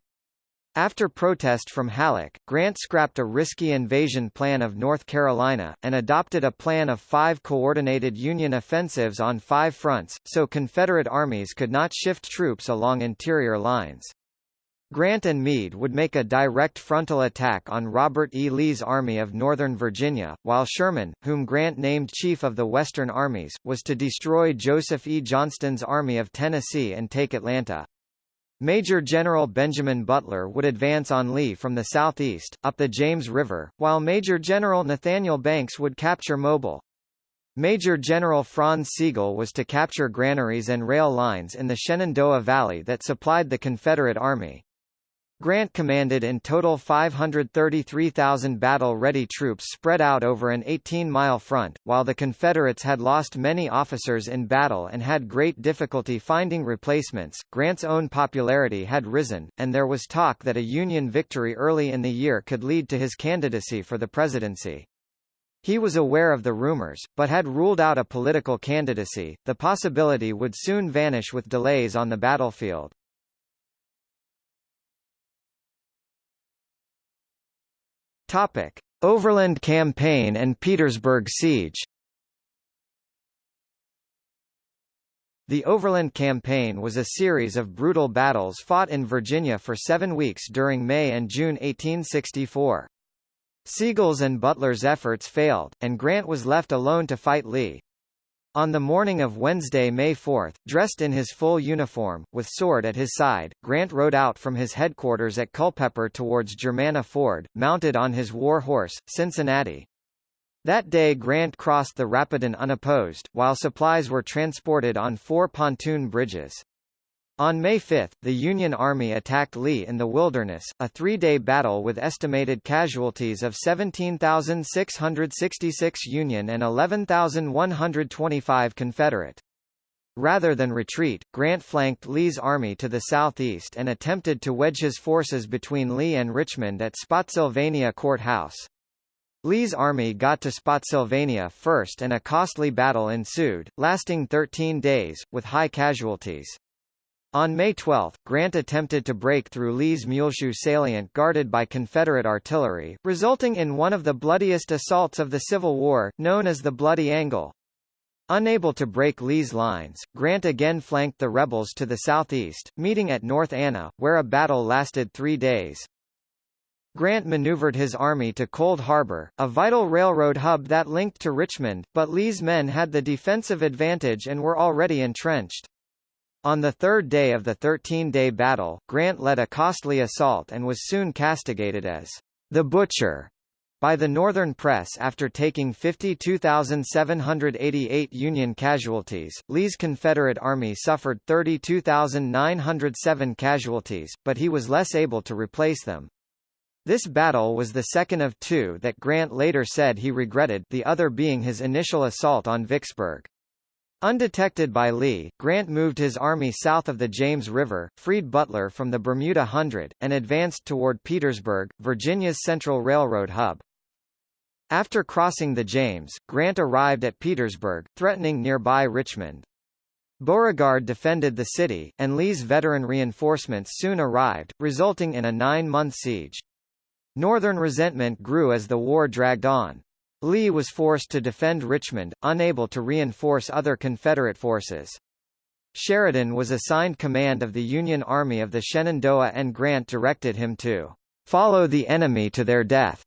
After protest from Halleck, Grant scrapped a risky invasion plan of North Carolina, and adopted a plan of five coordinated Union offensives on five fronts, so Confederate armies could not shift troops along interior lines. Grant and Meade would make a direct frontal attack on Robert E. Lee's Army of Northern Virginia, while Sherman, whom Grant named Chief of the Western Armies, was to destroy Joseph E. Johnston's Army of Tennessee and take Atlanta. Major General Benjamin Butler would advance on Lee from the southeast, up the James River, while Major General Nathaniel Banks would capture Mobile. Major General Franz Sigel was to capture granaries and rail lines in the Shenandoah Valley that supplied the Confederate Army. Grant commanded in total 533,000 battle-ready troops spread out over an 18-mile front, while the Confederates had lost many officers in battle and had great difficulty finding replacements. Grant's own popularity had risen, and there was talk that a Union victory early in the year could lead to his candidacy for the presidency. He was aware of the rumors, but had ruled out a political candidacy. The possibility would soon vanish with delays on the battlefield. Topic: Overland Campaign and Petersburg Siege. The Overland Campaign was a series of brutal battles fought in Virginia for seven weeks during May and June 1864. Sigel's and Butler's efforts failed, and Grant was left alone to fight Lee. On the morning of Wednesday, May 4, dressed in his full uniform, with sword at his side, Grant rode out from his headquarters at Culpeper towards Germanna Ford, mounted on his war horse, Cincinnati. That day Grant crossed the Rapidan unopposed, while supplies were transported on four pontoon bridges. On May 5, the Union Army attacked Lee in the Wilderness, a three-day battle with estimated casualties of 17,666 Union and 11,125 Confederate. Rather than retreat, Grant flanked Lee's army to the southeast and attempted to wedge his forces between Lee and Richmond at Spotsylvania Court House. Lee's army got to Spotsylvania first and a costly battle ensued, lasting 13 days, with high casualties. On May 12, Grant attempted to break through Lee's Muleshoe salient guarded by Confederate artillery, resulting in one of the bloodiest assaults of the Civil War, known as the Bloody Angle. Unable to break Lee's lines, Grant again flanked the rebels to the southeast, meeting at North Anna, where a battle lasted three days. Grant maneuvered his army to Cold Harbor, a vital railroad hub that linked to Richmond, but Lee's men had the defensive advantage and were already entrenched. On the third day of the 13-day battle, Grant led a costly assault and was soon castigated as the Butcher by the Northern press after taking 52,788 Union casualties. Lee's Confederate Army suffered 32,907 casualties, but he was less able to replace them. This battle was the second of two that Grant later said he regretted, the other being his initial assault on Vicksburg. Undetected by Lee, Grant moved his army south of the James River, freed Butler from the Bermuda Hundred, and advanced toward Petersburg, Virginia's Central Railroad hub. After crossing the James, Grant arrived at Petersburg, threatening nearby Richmond. Beauregard defended the city, and Lee's veteran reinforcements soon arrived, resulting in a nine-month siege. Northern resentment grew as the war dragged on. Lee was forced to defend Richmond, unable to reinforce other Confederate forces. Sheridan was assigned command of the Union Army of the Shenandoah and Grant directed him to follow the enemy to their death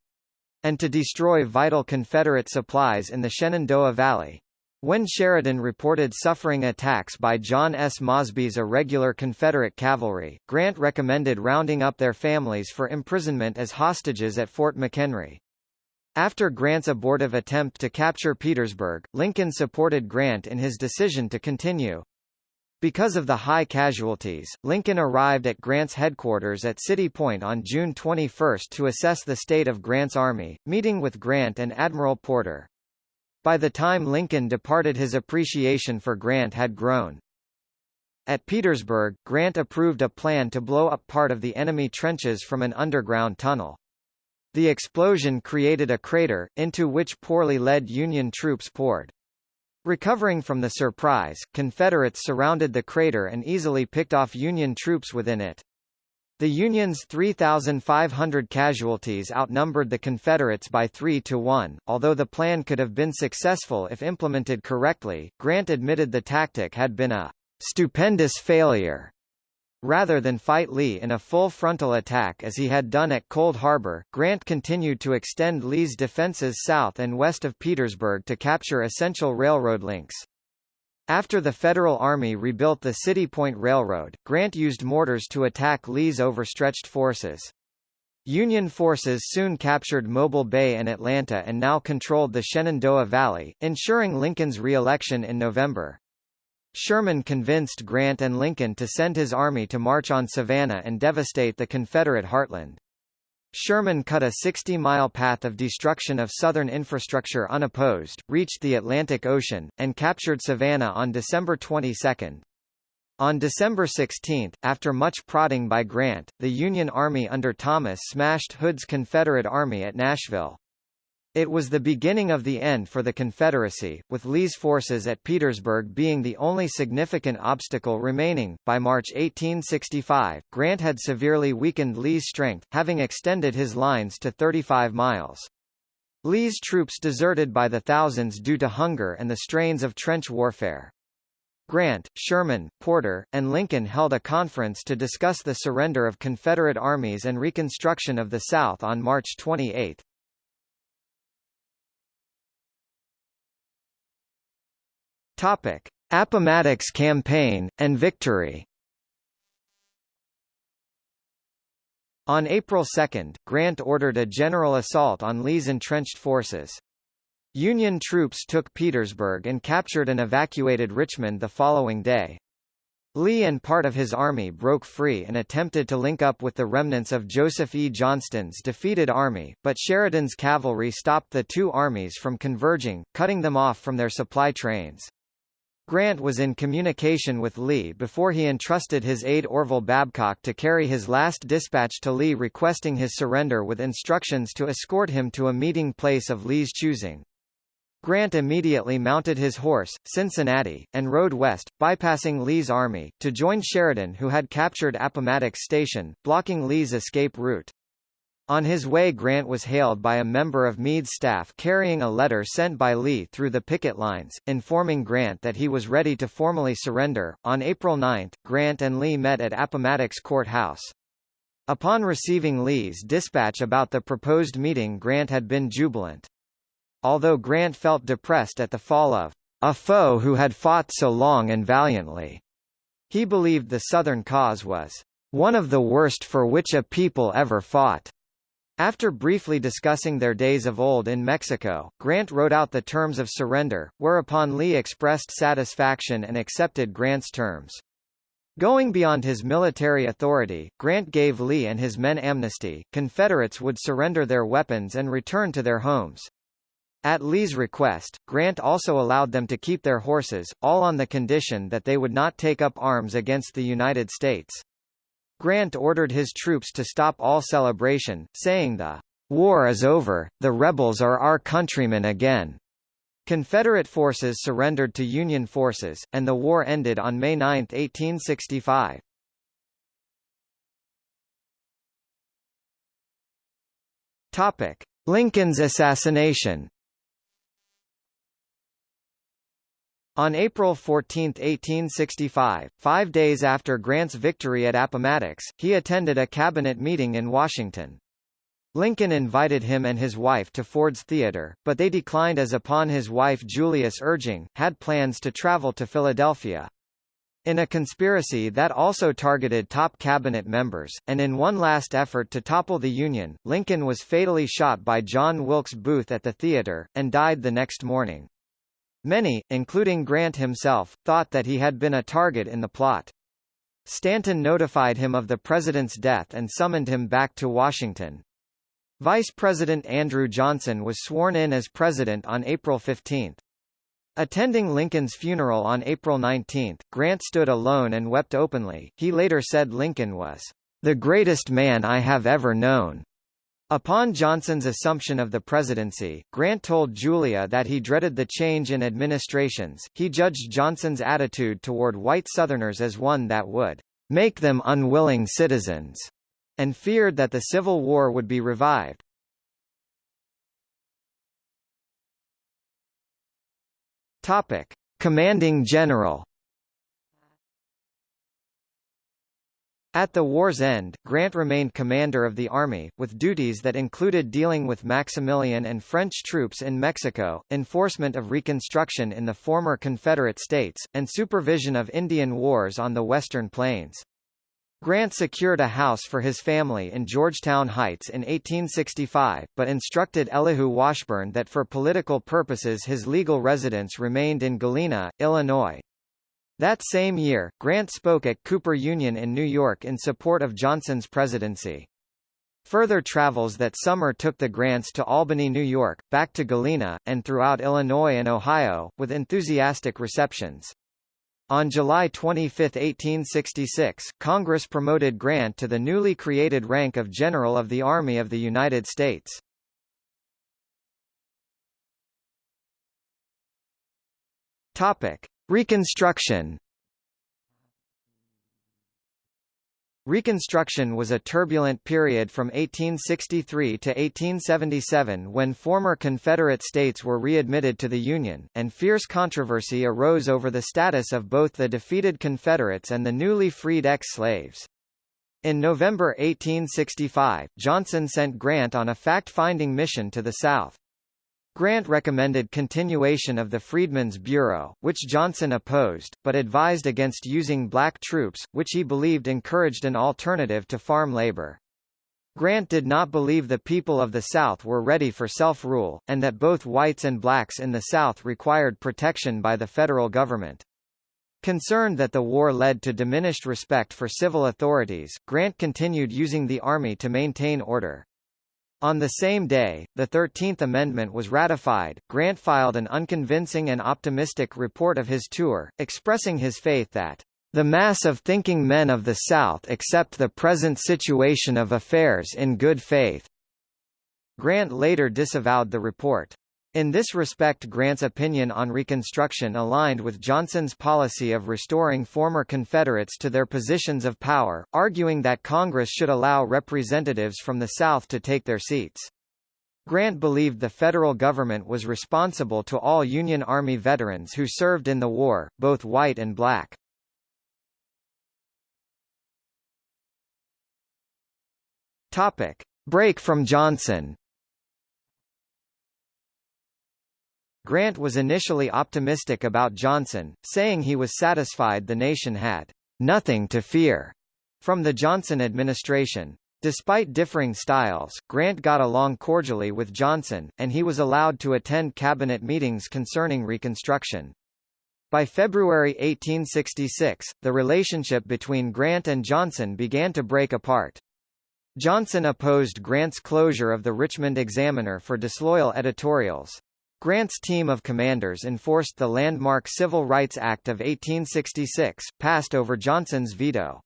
and to destroy vital Confederate supplies in the Shenandoah Valley. When Sheridan reported suffering attacks by John S. Mosby's irregular Confederate cavalry, Grant recommended rounding up their families for imprisonment as hostages at Fort McHenry. After Grant's abortive attempt to capture Petersburg, Lincoln supported Grant in his decision to continue. Because of the high casualties, Lincoln arrived at Grant's headquarters at City Point on June 21 to assess the state of Grant's army, meeting with Grant and Admiral Porter. By the time Lincoln departed his appreciation for Grant had grown. At Petersburg, Grant approved a plan to blow up part of the enemy trenches from an underground tunnel. The explosion created a crater, into which poorly led Union troops poured. Recovering from the surprise, Confederates surrounded the crater and easily picked off Union troops within it. The Union's 3,500 casualties outnumbered the Confederates by 3 to 1. Although the plan could have been successful if implemented correctly, Grant admitted the tactic had been a stupendous failure. Rather than fight Lee in a full frontal attack as he had done at Cold Harbor, Grant continued to extend Lee's defenses south and west of Petersburg to capture essential railroad links. After the Federal Army rebuilt the City Point Railroad, Grant used mortars to attack Lee's overstretched forces. Union forces soon captured Mobile Bay and Atlanta and now controlled the Shenandoah Valley, ensuring Lincoln's re-election in November. Sherman convinced Grant and Lincoln to send his army to march on Savannah and devastate the Confederate heartland. Sherman cut a 60-mile path of destruction of Southern infrastructure unopposed, reached the Atlantic Ocean, and captured Savannah on December 22. On December 16, after much prodding by Grant, the Union Army under Thomas smashed Hood's Confederate Army at Nashville. It was the beginning of the end for the Confederacy, with Lee's forces at Petersburg being the only significant obstacle remaining. By March 1865, Grant had severely weakened Lee's strength, having extended his lines to 35 miles. Lee's troops deserted by the thousands due to hunger and the strains of trench warfare. Grant, Sherman, Porter, and Lincoln held a conference to discuss the surrender of Confederate armies and reconstruction of the South on March 28. Topic: Appomattox Campaign and victory. On April 2, Grant ordered a general assault on Lee's entrenched forces. Union troops took Petersburg and captured and evacuated Richmond the following day. Lee and part of his army broke free and attempted to link up with the remnants of Joseph E. Johnston's defeated army, but Sheridan's cavalry stopped the two armies from converging, cutting them off from their supply trains. Grant was in communication with Lee before he entrusted his aide Orville Babcock to carry his last dispatch to Lee requesting his surrender with instructions to escort him to a meeting place of Lee's choosing. Grant immediately mounted his horse, Cincinnati, and rode west, bypassing Lee's army, to join Sheridan who had captured Appomattox Station, blocking Lee's escape route. On his way Grant was hailed by a member of Meade's staff carrying a letter sent by Lee through the picket lines, informing Grant that he was ready to formally surrender. On April 9, Grant and Lee met at Appomattox Court House. Upon receiving Lee's dispatch about the proposed meeting Grant had been jubilant. Although Grant felt depressed at the fall of a foe who had fought so long and valiantly, he believed the Southern cause was one of the worst for which a people ever fought. After briefly discussing their days of old in Mexico, Grant wrote out the terms of surrender, whereupon Lee expressed satisfaction and accepted Grant's terms. Going beyond his military authority, Grant gave Lee and his men amnesty, Confederates would surrender their weapons and return to their homes. At Lee's request, Grant also allowed them to keep their horses, all on the condition that they would not take up arms against the United States. Grant ordered his troops to stop all celebration, saying the war is over, the rebels are our countrymen again. Confederate forces surrendered to Union forces, and the war ended on May 9, 1865. Topic: Lincoln's assassination. On April 14, 1865, five days after Grant's victory at Appomattox, he attended a cabinet meeting in Washington. Lincoln invited him and his wife to Ford's Theater, but they declined as upon his wife Julia's urging, had plans to travel to Philadelphia. In a conspiracy that also targeted top cabinet members, and in one last effort to topple the Union, Lincoln was fatally shot by John Wilkes Booth at the theater, and died the next morning. Many, including Grant himself, thought that he had been a target in the plot. Stanton notified him of the president's death and summoned him back to Washington. Vice President Andrew Johnson was sworn in as president on April 15. Attending Lincoln's funeral on April 19, Grant stood alone and wept openly. He later said Lincoln was the greatest man I have ever known. Upon Johnson's assumption of the presidency, Grant told Julia that he dreaded the change in administrations. He judged Johnson's attitude toward white Southerners as one that would make them unwilling citizens, and feared that the Civil War would be revived. Topic: Commanding General At the war's end, Grant remained commander of the army, with duties that included dealing with Maximilian and French troops in Mexico, enforcement of Reconstruction in the former Confederate States, and supervision of Indian wars on the Western Plains. Grant secured a house for his family in Georgetown Heights in 1865, but instructed Elihu Washburne that for political purposes his legal residence remained in Galena, Illinois. That same year, Grant spoke at Cooper Union in New York in support of Johnson's presidency. Further travels that summer took the Grants to Albany, New York, back to Galena, and throughout Illinois and Ohio, with enthusiastic receptions. On July 25, 1866, Congress promoted Grant to the newly created rank of General of the Army of the United States. Topic: Reconstruction Reconstruction was a turbulent period from 1863 to 1877 when former Confederate states were readmitted to the Union, and fierce controversy arose over the status of both the defeated Confederates and the newly freed ex-slaves. In November 1865, Johnson sent Grant on a fact-finding mission to the South. Grant recommended continuation of the Freedmen's Bureau, which Johnson opposed, but advised against using black troops, which he believed encouraged an alternative to farm labor. Grant did not believe the people of the South were ready for self-rule, and that both whites and blacks in the South required protection by the federal government. Concerned that the war led to diminished respect for civil authorities, Grant continued using the army to maintain order. On the same day, the Thirteenth Amendment was ratified. Grant filed an unconvincing and optimistic report of his tour, expressing his faith that the mass of thinking men of the South accept the present situation of affairs in good faith. Grant later disavowed the report. In this respect Grant's opinion on Reconstruction aligned with Johnson's policy of restoring former Confederates to their positions of power, arguing that Congress should allow representatives from the South to take their seats. Grant believed the federal government was responsible to all Union Army veterans who served in the war, both white and black. Topic. Break from Johnson Grant was initially optimistic about Johnson, saying he was satisfied the nation had nothing to fear from the Johnson administration. Despite differing styles, Grant got along cordially with Johnson, and he was allowed to attend cabinet meetings concerning Reconstruction. By February 1866, the relationship between Grant and Johnson began to break apart. Johnson opposed Grant's closure of the Richmond Examiner for disloyal editorials. Grant's team of commanders enforced the landmark Civil Rights Act of 1866, passed over Johnson's veto.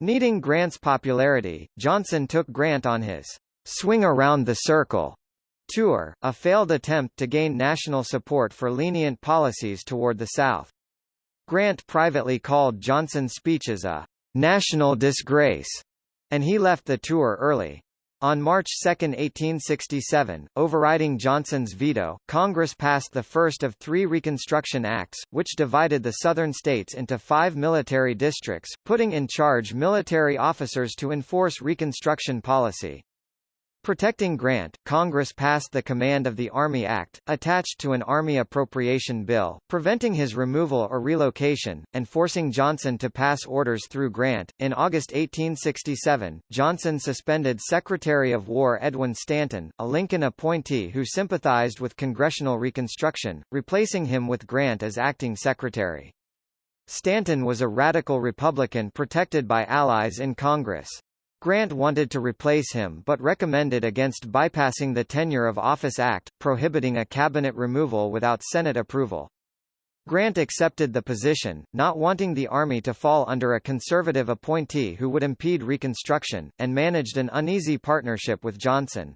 Needing Grant's popularity, Johnson took Grant on his swing around the circle tour, a failed attempt to gain national support for lenient policies toward the South. Grant privately called Johnson's speeches a national disgrace, and he left the tour early. On March 2, 1867, overriding Johnson's veto, Congress passed the first of three Reconstruction Acts, which divided the Southern states into five military districts, putting in charge military officers to enforce Reconstruction policy. Protecting Grant, Congress passed the Command of the Army Act, attached to an Army appropriation bill, preventing his removal or relocation, and forcing Johnson to pass orders through Grant. In August 1867, Johnson suspended Secretary of War Edwin Stanton, a Lincoln appointee who sympathized with congressional reconstruction, replacing him with Grant as acting secretary. Stanton was a radical Republican protected by allies in Congress. Grant wanted to replace him but recommended against bypassing the Tenure of Office Act, prohibiting a cabinet removal without Senate approval. Grant accepted the position, not wanting the Army to fall under a conservative appointee who would impede Reconstruction, and managed an uneasy partnership with Johnson.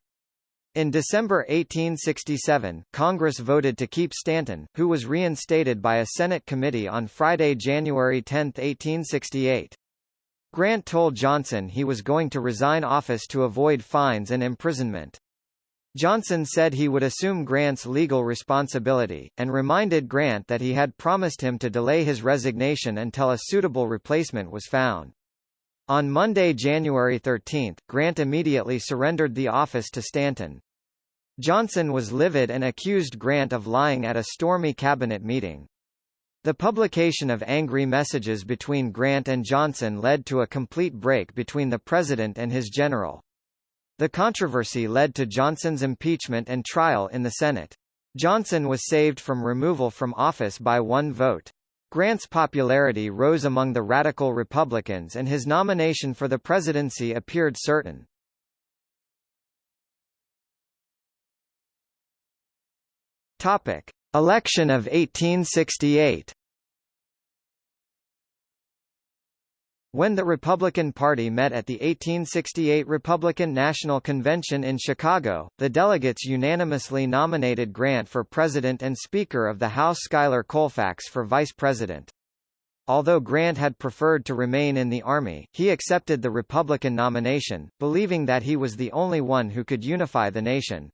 In December 1867, Congress voted to keep Stanton, who was reinstated by a Senate committee on Friday, January 10, 1868. Grant told Johnson he was going to resign office to avoid fines and imprisonment. Johnson said he would assume Grant's legal responsibility, and reminded Grant that he had promised him to delay his resignation until a suitable replacement was found. On Monday, January 13, Grant immediately surrendered the office to Stanton. Johnson was livid and accused Grant of lying at a stormy cabinet meeting. The publication of angry messages between Grant and Johnson led to a complete break between the president and his general. The controversy led to Johnson's impeachment and trial in the Senate. Johnson was saved from removal from office by one vote. Grant's popularity rose among the radical Republicans and his nomination for the presidency appeared certain. Topic: Election of 1868 When the Republican Party met at the 1868 Republican National Convention in Chicago, the delegates unanimously nominated Grant for President and Speaker of the House Schuyler Colfax for Vice President. Although Grant had preferred to remain in the Army, he accepted the Republican nomination, believing that he was the only one who could unify the nation.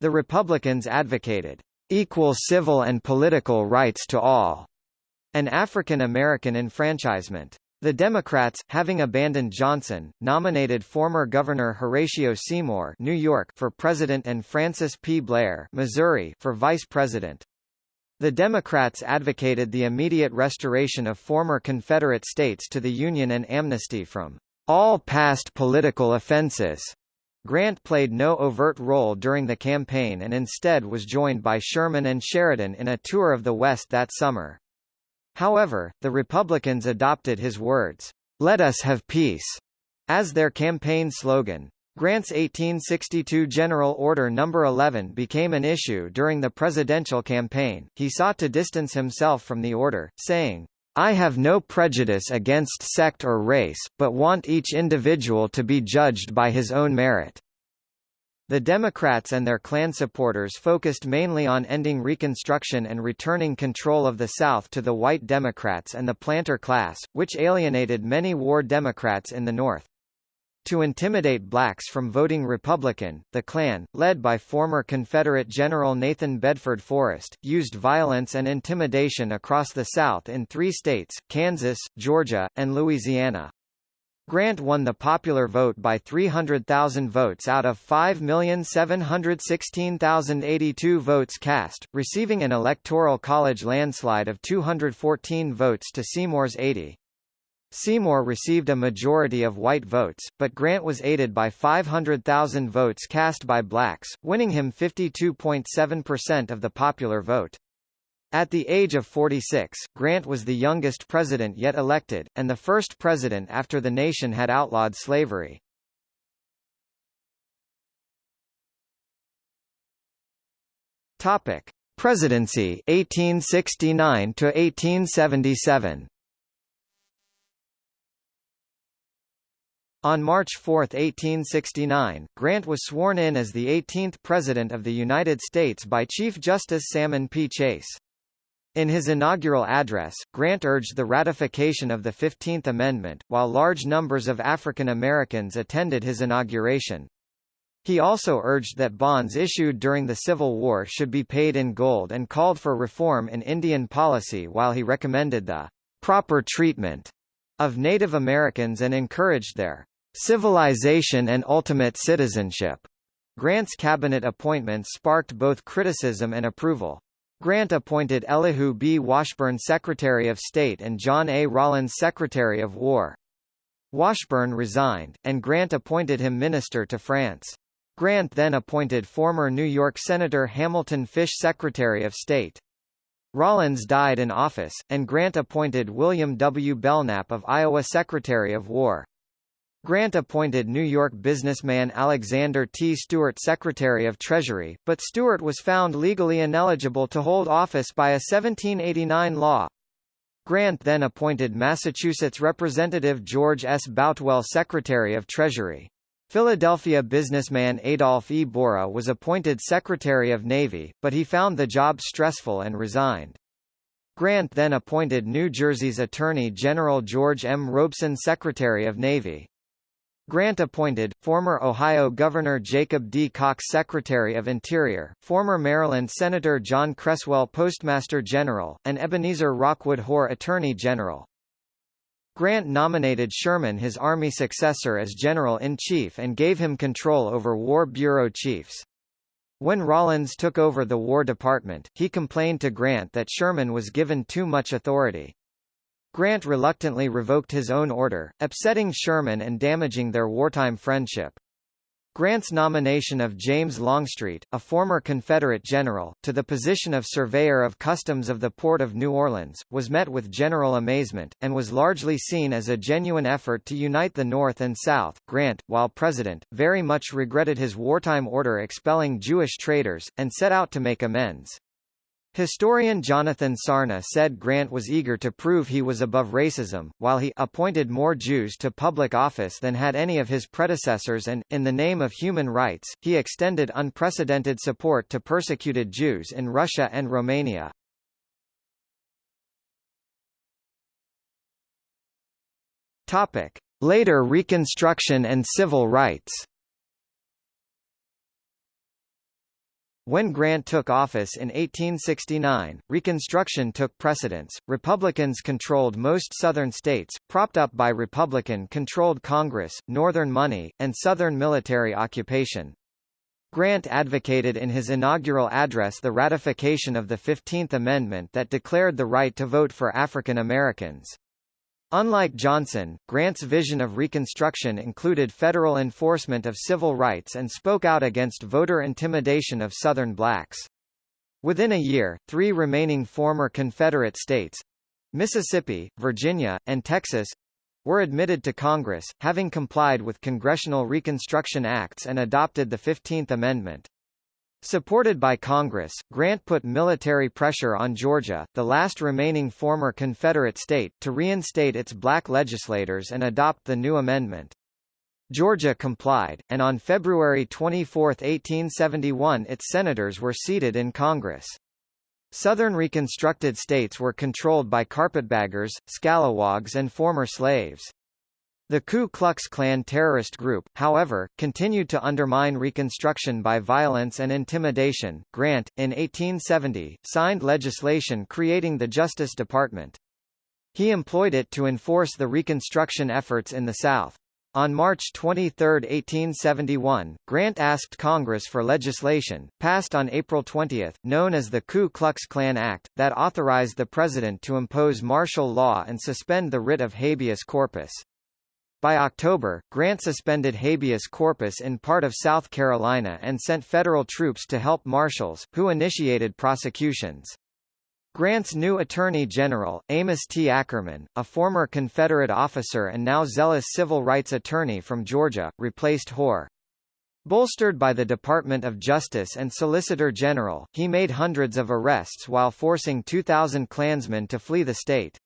The Republicans advocated equal civil and political rights to all, and African American enfranchisement. The Democrats, having abandoned Johnson, nominated former Governor Horatio Seymour New York for president and Francis P. Blair Missouri for vice president. The Democrats advocated the immediate restoration of former Confederate states to the Union and amnesty from all past political offenses. Grant played no overt role during the campaign and instead was joined by Sherman and Sheridan in a tour of the West that summer. However, the Republicans adopted his words, "'Let us have peace' as their campaign slogan. Grant's 1862 General Order No. 11 became an issue during the presidential campaign. He sought to distance himself from the order, saying, I have no prejudice against sect or race, but want each individual to be judged by his own merit. The Democrats and their Klan supporters focused mainly on ending Reconstruction and returning control of the South to the white Democrats and the planter class, which alienated many war Democrats in the North. To intimidate blacks from voting Republican, the Klan, led by former Confederate General Nathan Bedford Forrest, used violence and intimidation across the South in three states, Kansas, Georgia, and Louisiana. Grant won the popular vote by 300,000 votes out of 5,716,082 votes cast, receiving an Electoral College landslide of 214 votes to Seymour's 80. Seymour received a majority of white votes, but Grant was aided by 500,000 votes cast by blacks, winning him 52.7% of the popular vote. At the age of 46, Grant was the youngest president yet elected, and the first president after the nation had outlawed slavery. Topic: Presidency 1869 to 1877. On March 4, 1869, Grant was sworn in as the 18th President of the United States by Chief Justice Salmon P. Chase. In his inaugural address, Grant urged the ratification of the Fifteenth Amendment, while large numbers of African Americans attended his inauguration. He also urged that bonds issued during the Civil War should be paid in gold and called for reform in Indian policy while he recommended the proper treatment of Native Americans and encouraged their civilization and ultimate citizenship. Grant's cabinet appointments sparked both criticism and approval. Grant appointed Elihu B. Washburne Secretary of State and John A. Rawlins Secretary of War. Washburne resigned, and Grant appointed him Minister to France. Grant then appointed former New York Senator Hamilton Fish Secretary of State. Rawlins died in office, and Grant appointed William W. Belknap of Iowa Secretary of War. Grant appointed New York businessman Alexander T. Stewart Secretary of Treasury, but Stewart was found legally ineligible to hold office by a 1789 law. Grant then appointed Massachusetts Representative George S. Boutwell Secretary of Treasury. Philadelphia businessman Adolph E. Borie was appointed Secretary of Navy, but he found the job stressful and resigned. Grant then appointed New Jersey's Attorney General George M. Robeson Secretary of Navy. Grant appointed, former Ohio Governor Jacob D. Cox Secretary of Interior, former Maryland Senator John Cresswell Postmaster General, and Ebenezer Rockwood Hoar Attorney General. Grant nominated Sherman his Army successor as General-in-Chief and gave him control over War Bureau chiefs. When Rawlins took over the War Department, he complained to Grant that Sherman was given too much authority. Grant reluctantly revoked his own order, upsetting Sherman and damaging their wartime friendship. Grant's nomination of James Longstreet, a former Confederate general, to the position of Surveyor of Customs of the Port of New Orleans, was met with general amazement, and was largely seen as a genuine effort to unite the North and South. Grant, while president, very much regretted his wartime order expelling Jewish traders, and set out to make amends. Historian Jonathan Sarna said Grant was eager to prove he was above racism, while he appointed more Jews to public office than had any of his predecessors and, in the name of human rights, he extended unprecedented support to persecuted Jews in Russia and Romania. Later Reconstruction and civil rights When Grant took office in 1869, Reconstruction took precedence. Republicans controlled most Southern states, propped up by Republican-controlled Congress, Northern money, and Southern military occupation. Grant advocated in his inaugural address the ratification of the Fifteenth Amendment that declared the right to vote for African Americans. Unlike Johnson, Grant's vision of Reconstruction included federal enforcement of civil rights and spoke out against voter intimidation of Southern blacks. Within a year, three remaining former Confederate states—Mississippi, Virginia, and Texas—were admitted to Congress, having complied with Congressional Reconstruction Acts and adopted the Fifteenth Amendment. Supported by Congress, Grant put military pressure on Georgia, the last remaining former Confederate state, to reinstate its black legislators and adopt the new amendment. Georgia complied, and on February 24, 1871 its senators were seated in Congress. Southern Reconstructed states were controlled by carpetbaggers, scalawags and former slaves. The Ku Klux Klan terrorist group, however, continued to undermine Reconstruction by violence and intimidation. Grant, in 1870, signed legislation creating the Justice Department. He employed it to enforce the Reconstruction efforts in the South. On March 23, 1871, Grant asked Congress for legislation, passed on April 20, known as the Ku Klux Klan Act, that authorized the President to impose martial law and suspend the writ of habeas corpus. By October, Grant suspended habeas corpus in part of South Carolina and sent federal troops to help marshals, who initiated prosecutions. Grant's new Attorney General, Amos T. Ackerman, a former Confederate officer and now zealous civil rights attorney from Georgia, replaced Hoar. Bolstered by the Department of Justice and Solicitor General, he made hundreds of arrests while forcing 2,000 Klansmen to flee the state.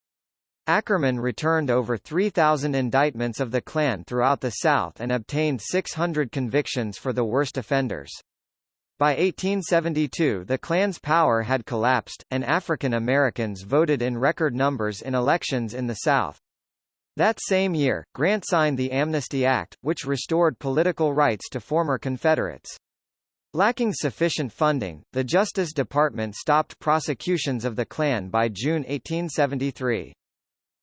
Ackerman returned over 3,000 indictments of the Klan throughout the South and obtained 600 convictions for the worst offenders. By 1872 the Klan's power had collapsed, and African Americans voted in record numbers in elections in the South. That same year, Grant signed the Amnesty Act, which restored political rights to former Confederates. Lacking sufficient funding, the Justice Department stopped prosecutions of the Klan by June 1873.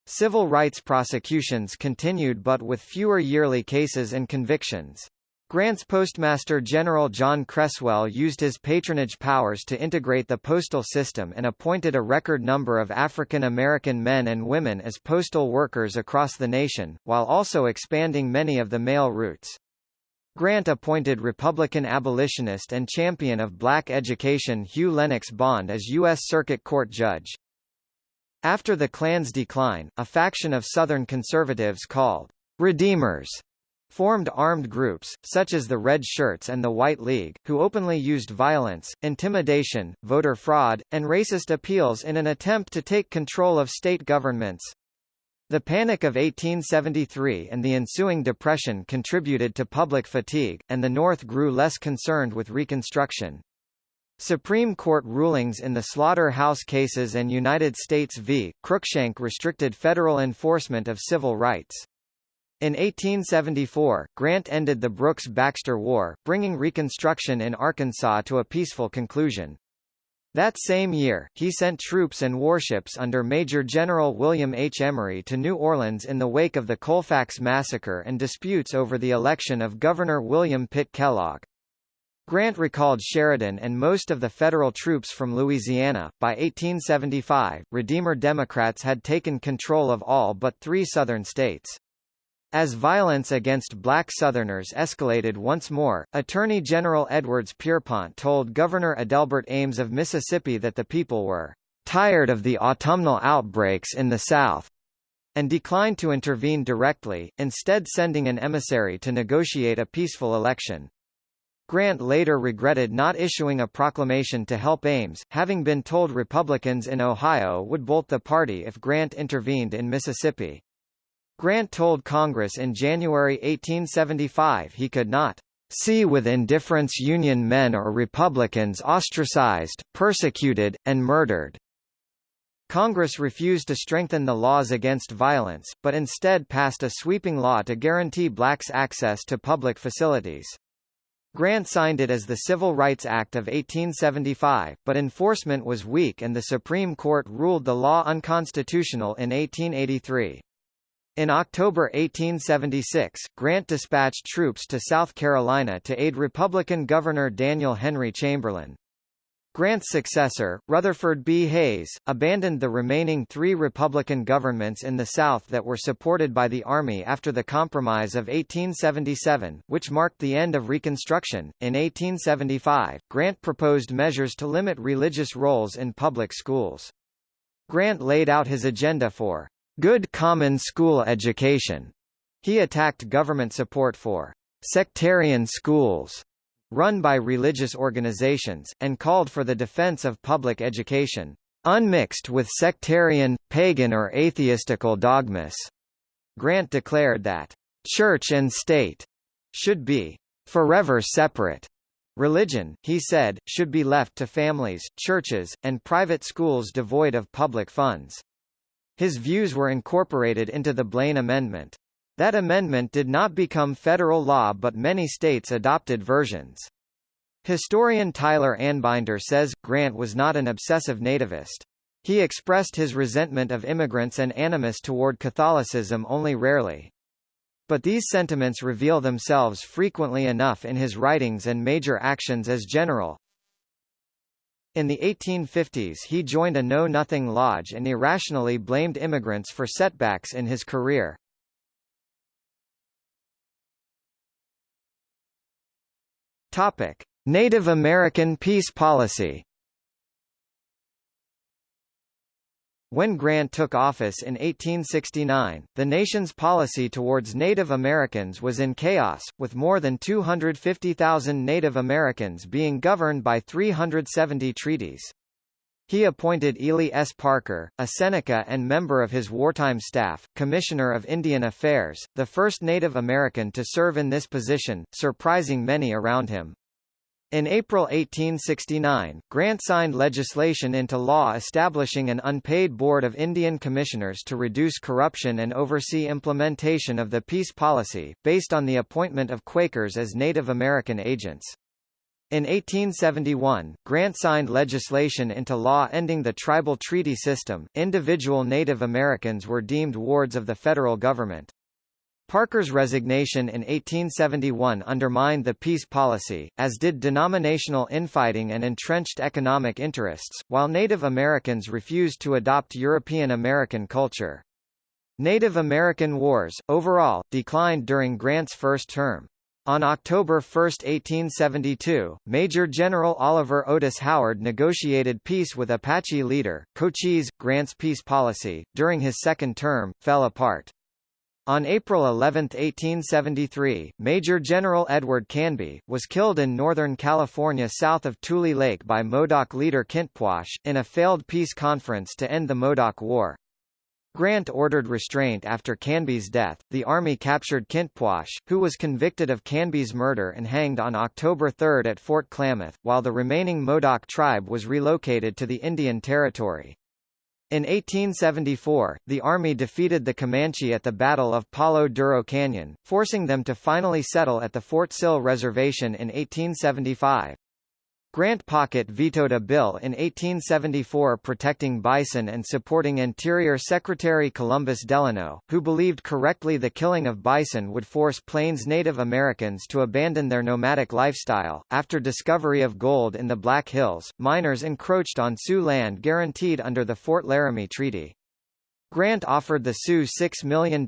Civil rights prosecutions continued but with fewer yearly cases and convictions. Grant's Postmaster General John Cresswell used his patronage powers to integrate the postal system and appointed a record number of African American men and women as postal workers across the nation, while also expanding many of the mail routes. Grant appointed Republican abolitionist and champion of black education Hugh Lennox Bond as U.S. Circuit Court judge. After the Klan's decline, a faction of Southern conservatives called Redeemers formed armed groups, such as the Red Shirts and the White League, who openly used violence, intimidation, voter fraud, and racist appeals in an attempt to take control of state governments. The Panic of 1873 and the ensuing Depression contributed to public fatigue, and the North grew less concerned with Reconstruction. Supreme Court rulings in the Slaughterhouse cases and United States v. Cruikshank restricted federal enforcement of civil rights. In 1874, Grant ended the Brooks-Baxter War, bringing Reconstruction in Arkansas to a peaceful conclusion. That same year, he sent troops and warships under Major General William H. Emory to New Orleans in the wake of the Colfax Massacre and disputes over the election of Governor William Pitt Kellogg. Grant recalled Sheridan and most of the federal troops from Louisiana. By 1875, Redeemer Democrats had taken control of all but three Southern states. As violence against black Southerners escalated once more, Attorney General Edwards Pierrepont told Governor Adelbert Ames of Mississippi that the people were tired of the autumnal outbreaks in the South, and declined to intervene directly, instead sending an emissary to negotiate a peaceful election. Grant later regretted not issuing a proclamation to help Ames, having been told Republicans in Ohio would bolt the party if Grant intervened in Mississippi. Grant told Congress in January 1875 he could not see with indifference Union men or Republicans ostracized, persecuted, and murdered. Congress refused to strengthen the laws against violence, but instead passed a sweeping law to guarantee blacks access to public facilities. Grant signed it as the Civil Rights Act of 1875, but enforcement was weak and the Supreme Court ruled the law unconstitutional in 1883. In October 1876, Grant dispatched troops to South Carolina to aid Republican Governor Daniel Henry Chamberlain. Grant's successor, Rutherford B. Hayes, abandoned the remaining three Republican governments in the South that were supported by the Army after the Compromise of 1877, which marked the end of Reconstruction. In 1875, Grant proposed measures to limit religious roles in public schools. Grant laid out his agenda for good common school education. He attacked government support for sectarian schools run by religious organizations, and called for the defense of public education, unmixed with sectarian, pagan or atheistical dogmas. Grant declared that, church and state should be forever separate. Religion, he said, should be left to families, churches, and private schools devoid of public funds. His views were incorporated into the Blaine Amendment. That amendment did not become federal law but many states adopted versions. Historian Tyler Anbinder says, Grant was not an obsessive nativist. He expressed his resentment of immigrants and animus toward Catholicism only rarely. But these sentiments reveal themselves frequently enough in his writings and major actions as general, in the 1850s he joined a Know-Nothing Lodge and irrationally blamed immigrants for setbacks in his career. Topic: Native American peace policy When Grant took office in 1869, the nation's policy towards Native Americans was in chaos, with more than 250,000 Native Americans being governed by 370 treaties. He appointed Ely S. Parker, a Seneca and member of his wartime staff, Commissioner of Indian Affairs, the first Native American to serve in this position, surprising many around him. In April 1869, Grant signed legislation into law establishing an unpaid board of Indian commissioners to reduce corruption and oversee implementation of the peace policy, based on the appointment of Quakers as Native American agents. In 1871, Grant signed legislation into law ending the tribal treaty system. Individual Native Americans were deemed wards of the federal government. Parker's resignation in 1871 undermined the peace policy, as did denominational infighting and entrenched economic interests, while Native Americans refused to adopt European American culture. Native American wars, overall, declined during Grant's first term. On October 1, 1872, Major General Oliver Otis Howard negotiated peace with Apache leader, Cochise. Grant's peace policy, during his second term, fell apart. On April 11, 1873, Major General Edward Canby, was killed in Northern California south of Tule Lake by Modoc leader Kintpuash, in a failed peace conference to end the Modoc War. Grant ordered restraint after Canby's death. The army captured Kintpuash, who was convicted of Canby's murder and hanged on October 3 at Fort Klamath, while the remaining Modoc tribe was relocated to the Indian Territory. In 1874, the army defeated the Comanche at the Battle of Palo Duro Canyon, forcing them to finally settle at the Fort Sill Reservation in 1875. Grant Pocket vetoed a bill in 1874 protecting bison and supporting Interior Secretary Columbus Delano, who believed correctly the killing of bison would force Plains Native Americans to abandon their nomadic lifestyle. After discovery of gold in the Black Hills, miners encroached on Sioux land guaranteed under the Fort Laramie Treaty. Grant offered the Sioux $6 million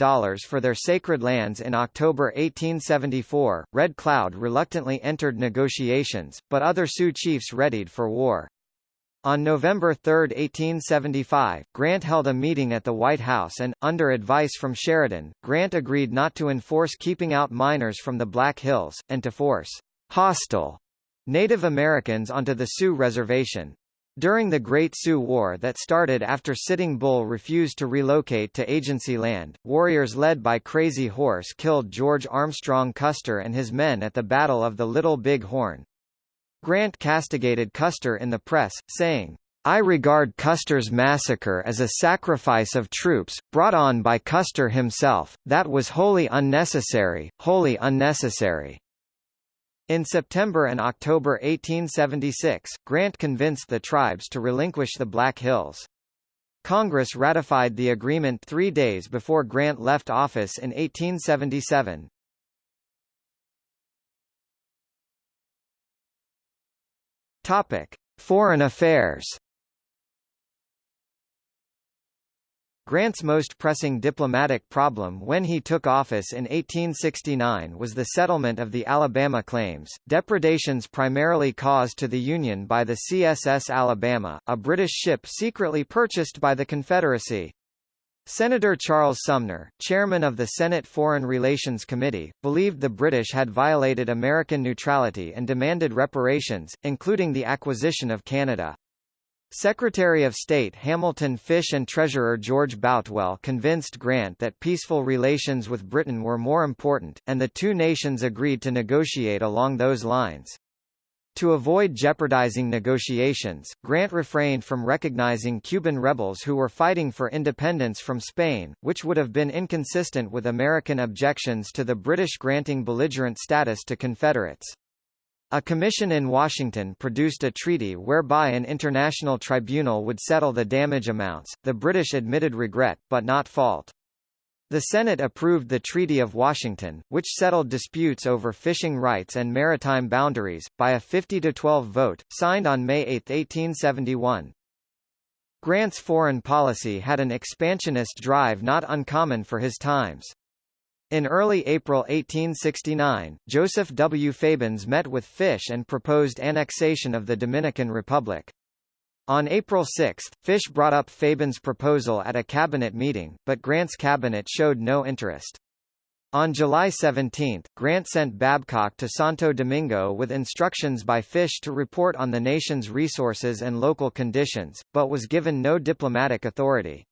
for their sacred lands in October 1874. Red Cloud reluctantly entered negotiations, but other Sioux chiefs readied for war. On November 3, 1875, Grant held a meeting at the White House and, under advice from Sheridan, Grant agreed not to enforce keeping out miners from the Black Hills, and to force hostile Native Americans onto the Sioux Reservation. During the Great Sioux War that started after Sitting Bull refused to relocate to agency land, warriors led by Crazy Horse killed George Armstrong Custer and his men at the Battle of the Little Big Horn. Grant castigated Custer in the press, saying, I regard Custer's massacre as a sacrifice of troops, brought on by Custer himself, that was wholly unnecessary, wholly unnecessary. In September and October 1876, Grant convinced the tribes to relinquish the Black Hills. Congress ratified the agreement three days before Grant left office in 1877. Topic: Foreign Affairs. Grant's most pressing diplomatic problem when he took office in 1869 was the settlement of the Alabama claims, depredations primarily caused to the Union by the CSS Alabama, a British ship secretly purchased by the Confederacy. Senator Charles Sumner, chairman of the Senate Foreign Relations Committee, believed the British had violated American neutrality and demanded reparations, including the acquisition of Canada. Secretary of State Hamilton Fish and Treasurer George Boutwell convinced Grant that peaceful relations with Britain were more important, and the two nations agreed to negotiate along those lines. To avoid jeopardizing negotiations, Grant refrained from recognizing Cuban rebels who were fighting for independence from Spain, which would have been inconsistent with American objections to the British granting belligerent status to Confederates. A commission in Washington produced a treaty whereby an international tribunal would settle the damage amounts. The British admitted regret, but not fault. The Senate approved the Treaty of Washington, which settled disputes over fishing rights and maritime boundaries, by a 50-12 vote, signed on May 8, 1871. Grant's foreign policy had an expansionist drive not uncommon for his times. In early April 1869, Joseph W. Fabens met with Fish and proposed annexation of the Dominican Republic. On April 6, Fish brought up Fabens' proposal at a cabinet meeting, but Grant's cabinet showed no interest. On July 17, Grant sent Babcock to Santo Domingo with instructions by Fish to report on the nation's resources and local conditions, but was given no diplomatic authority.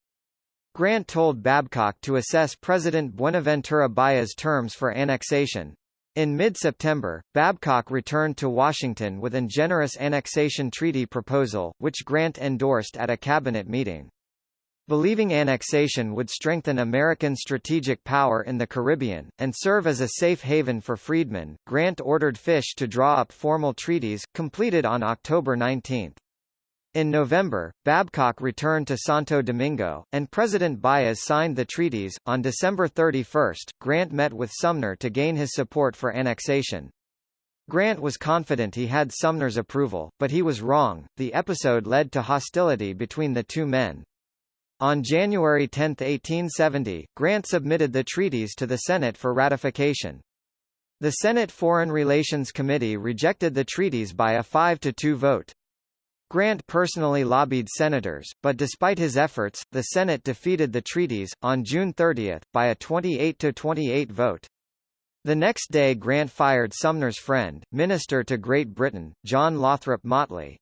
Grant told Babcock to assess President Buenaventura Baez's terms for annexation. In mid-September, Babcock returned to Washington with an generous annexation treaty proposal, which Grant endorsed at a cabinet meeting. Believing annexation would strengthen American strategic power in the Caribbean, and serve as a safe haven for freedmen, Grant ordered Fish to draw up formal treaties, completed on October 19. In November, Babcock returned to Santo Domingo, and President Baez signed the treaties. On December 31, Grant met with Sumner to gain his support for annexation. Grant was confident he had Sumner's approval, but he was wrong. The episode led to hostility between the two men. On January 10, 1870, Grant submitted the treaties to the Senate for ratification. The Senate Foreign Relations Committee rejected the treaties by a 5-2 vote. Grant personally lobbied senators, but despite his efforts, the Senate defeated the treaties, on June 30, by a 28-28 vote. The next day Grant fired Sumner's friend, Minister to Great Britain, John Lothrop Motley.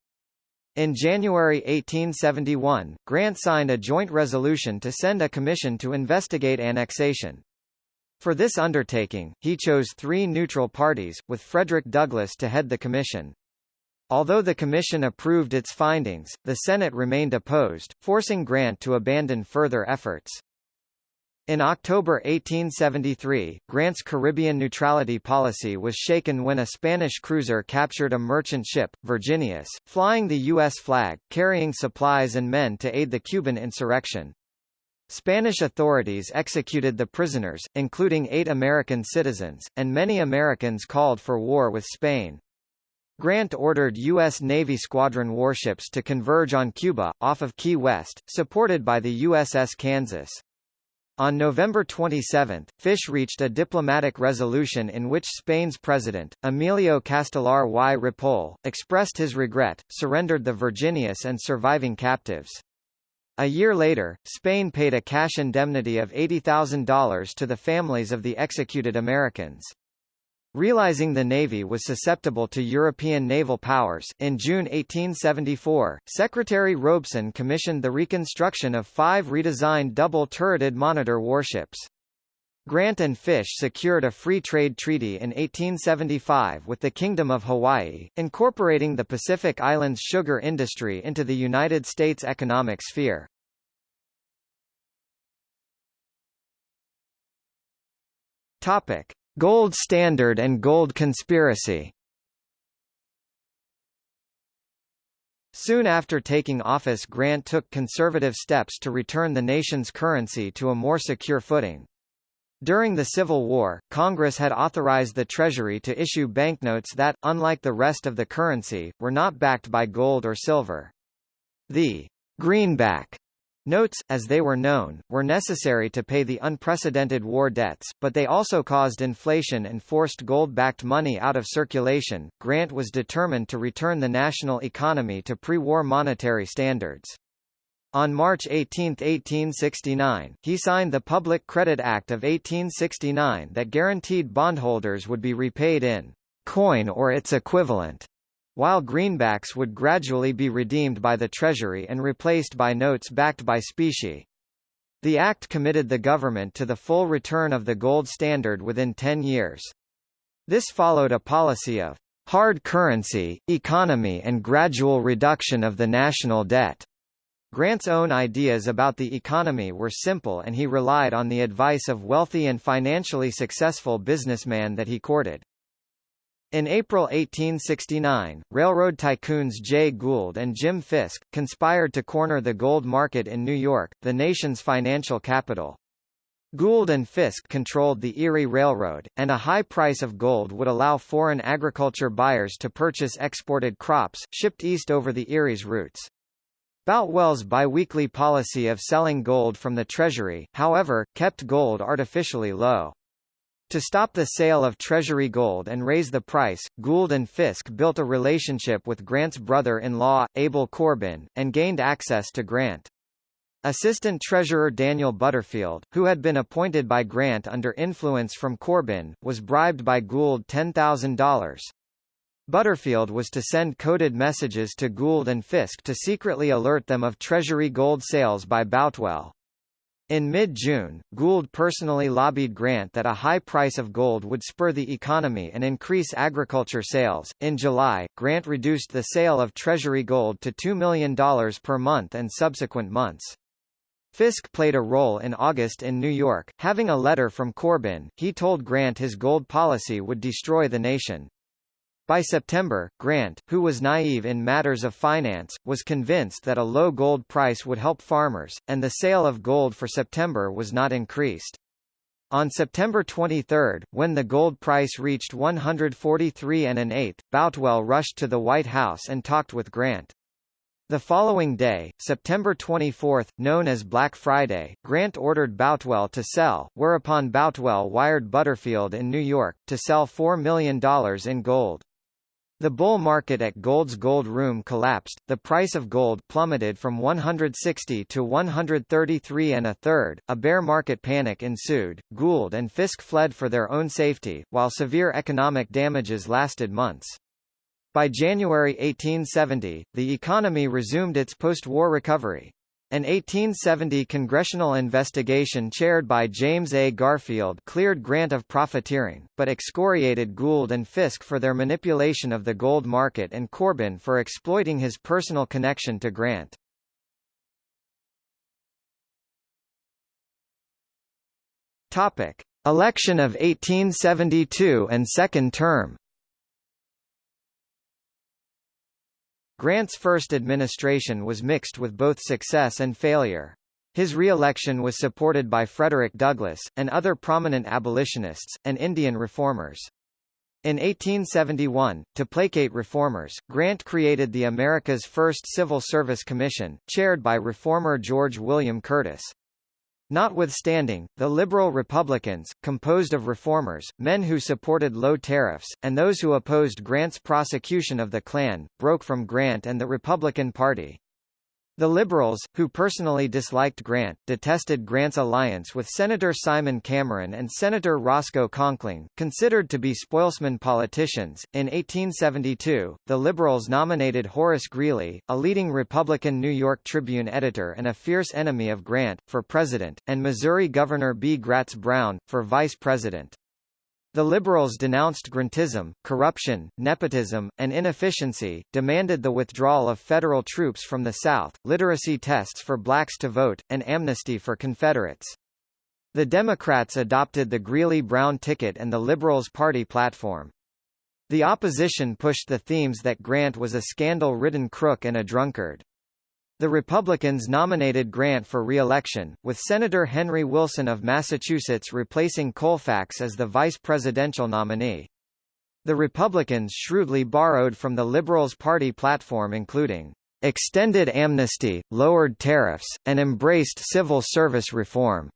In January 1871, Grant signed a joint resolution to send a commission to investigate annexation. For this undertaking, he chose three neutral parties, with Frederick Douglass to head the commission. Although the Commission approved its findings, the Senate remained opposed, forcing Grant to abandon further efforts. In October 1873, Grant's Caribbean neutrality policy was shaken when a Spanish cruiser captured a merchant ship, Virginius, flying the U.S. flag, carrying supplies and men to aid the Cuban insurrection. Spanish authorities executed the prisoners, including eight American citizens, and many Americans called for war with Spain. Grant ordered U.S. Navy squadron warships to converge on Cuba, off of Key West, supported by the USS Kansas. On November 27, Fish reached a diplomatic resolution in which Spain's president, Emilio Castelar y Ripoll, expressed his regret, surrendered the Virginius and surviving captives. A year later, Spain paid a cash indemnity of $80,000 to the families of the executed Americans. Realizing the Navy was susceptible to European naval powers, in June 1874, Secretary Robeson commissioned the reconstruction of five redesigned double-turreted monitor warships. Grant and Fish secured a free trade treaty in 1875 with the Kingdom of Hawaii, incorporating the Pacific Islands sugar industry into the United States economic sphere. Topic. Gold Standard and Gold Conspiracy Soon after taking office Grant took conservative steps to return the nation's currency to a more secure footing. During the Civil War, Congress had authorized the Treasury to issue banknotes that, unlike the rest of the currency, were not backed by gold or silver. The greenback Notes, as they were known, were necessary to pay the unprecedented war debts, but they also caused inflation and forced gold-backed money out of circulation. Grant was determined to return the national economy to pre-war monetary standards. On March 18, 1869, he signed the Public Credit Act of 1869 that guaranteed bondholders would be repaid in coin or its equivalent while greenbacks would gradually be redeemed by the Treasury and replaced by notes backed by specie. The act committed the government to the full return of the gold standard within 10 years. This followed a policy of hard currency, economy and gradual reduction of the national debt. Grant's own ideas about the economy were simple and he relied on the advice of wealthy and financially successful businessmen that he courted. In April 1869, railroad tycoons Jay Gould and Jim Fisk, conspired to corner the gold market in New York, the nation's financial capital. Gould and Fisk controlled the Erie Railroad, and a high price of gold would allow foreign agriculture buyers to purchase exported crops, shipped east over the Erie's routes. Boutwell's biweekly policy of selling gold from the Treasury, however, kept gold artificially low. To stop the sale of Treasury gold and raise the price, Gould and Fisk built a relationship with Grant's brother-in-law, Abel Corbin, and gained access to Grant. Assistant Treasurer Daniel Butterfield, who had been appointed by Grant under influence from Corbin, was bribed by Gould $10,000. Butterfield was to send coded messages to Gould and Fisk to secretly alert them of Treasury gold sales by Boutwell. In mid-June, Gould personally lobbied Grant that a high price of gold would spur the economy and increase agriculture sales. In July, Grant reduced the sale of Treasury gold to $2 million per month and subsequent months. Fisk played a role in August in New York, having a letter from Corbin. He told Grant his gold policy would destroy the nation. By September, Grant, who was naive in matters of finance, was convinced that a low gold price would help farmers, and the sale of gold for September was not increased. On September 23, when the gold price reached 143 and an eighth, Boutwell rushed to the White House and talked with Grant. The following day, September 24, known as Black Friday, Grant ordered Boutwell to sell, whereupon Boutwell wired Butterfield in New York, to sell $4 million in gold. The bull market at Gould's Gold Room collapsed, the price of gold plummeted from 160 to 133 and a third, a bear market panic ensued, Gould and Fisk fled for their own safety, while severe economic damages lasted months. By January 1870, the economy resumed its post-war recovery. An 1870 congressional investigation chaired by James A. Garfield cleared Grant of profiteering, but excoriated Gould and Fisk for their manipulation of the gold market and Corbin for exploiting his personal connection to Grant. Topic: Election of 1872 and second term. Grant's first administration was mixed with both success and failure. His re-election was supported by Frederick Douglass, and other prominent abolitionists, and Indian reformers. In 1871, to placate reformers, Grant created the America's first Civil Service Commission, chaired by reformer George William Curtis. Notwithstanding, the liberal Republicans, composed of reformers, men who supported low tariffs, and those who opposed Grant's prosecution of the Klan, broke from Grant and the Republican Party. The Liberals, who personally disliked Grant, detested Grant's alliance with Senator Simon Cameron and Senator Roscoe Conkling, considered to be spoilsman politicians. In 1872, the Liberals nominated Horace Greeley, a leading Republican New York Tribune editor and a fierce enemy of Grant, for president, and Missouri Governor B. Gratz Brown, for vice president. The Liberals denounced grantism, corruption, nepotism, and inefficiency, demanded the withdrawal of federal troops from the South, literacy tests for blacks to vote, and amnesty for Confederates. The Democrats adopted the Greeley-Brown ticket and the Liberals' party platform. The opposition pushed the themes that Grant was a scandal-ridden crook and a drunkard. The Republicans nominated Grant for re-election, with Senator Henry Wilson of Massachusetts replacing Colfax as the vice presidential nominee. The Republicans shrewdly borrowed from the Liberals' party platform including extended amnesty, lowered tariffs, and embraced civil service reform.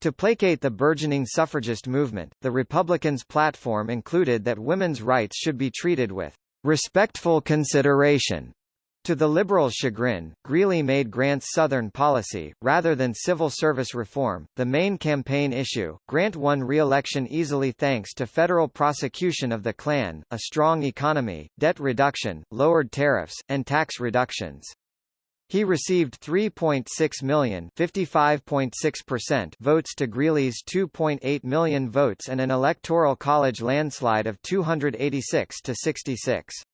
To placate the burgeoning suffragist movement, the Republicans' platform included that women's rights should be treated with respectful consideration to the Liberals' chagrin, Greeley made Grant's Southern policy, rather than civil service reform, the main campaign issue. Grant won re-election easily thanks to federal prosecution of the Klan, a strong economy, debt reduction, lowered tariffs, and tax reductions. He received 3.6 million votes to Greeley's 2.8 million votes and an electoral college landslide of 286 to 66.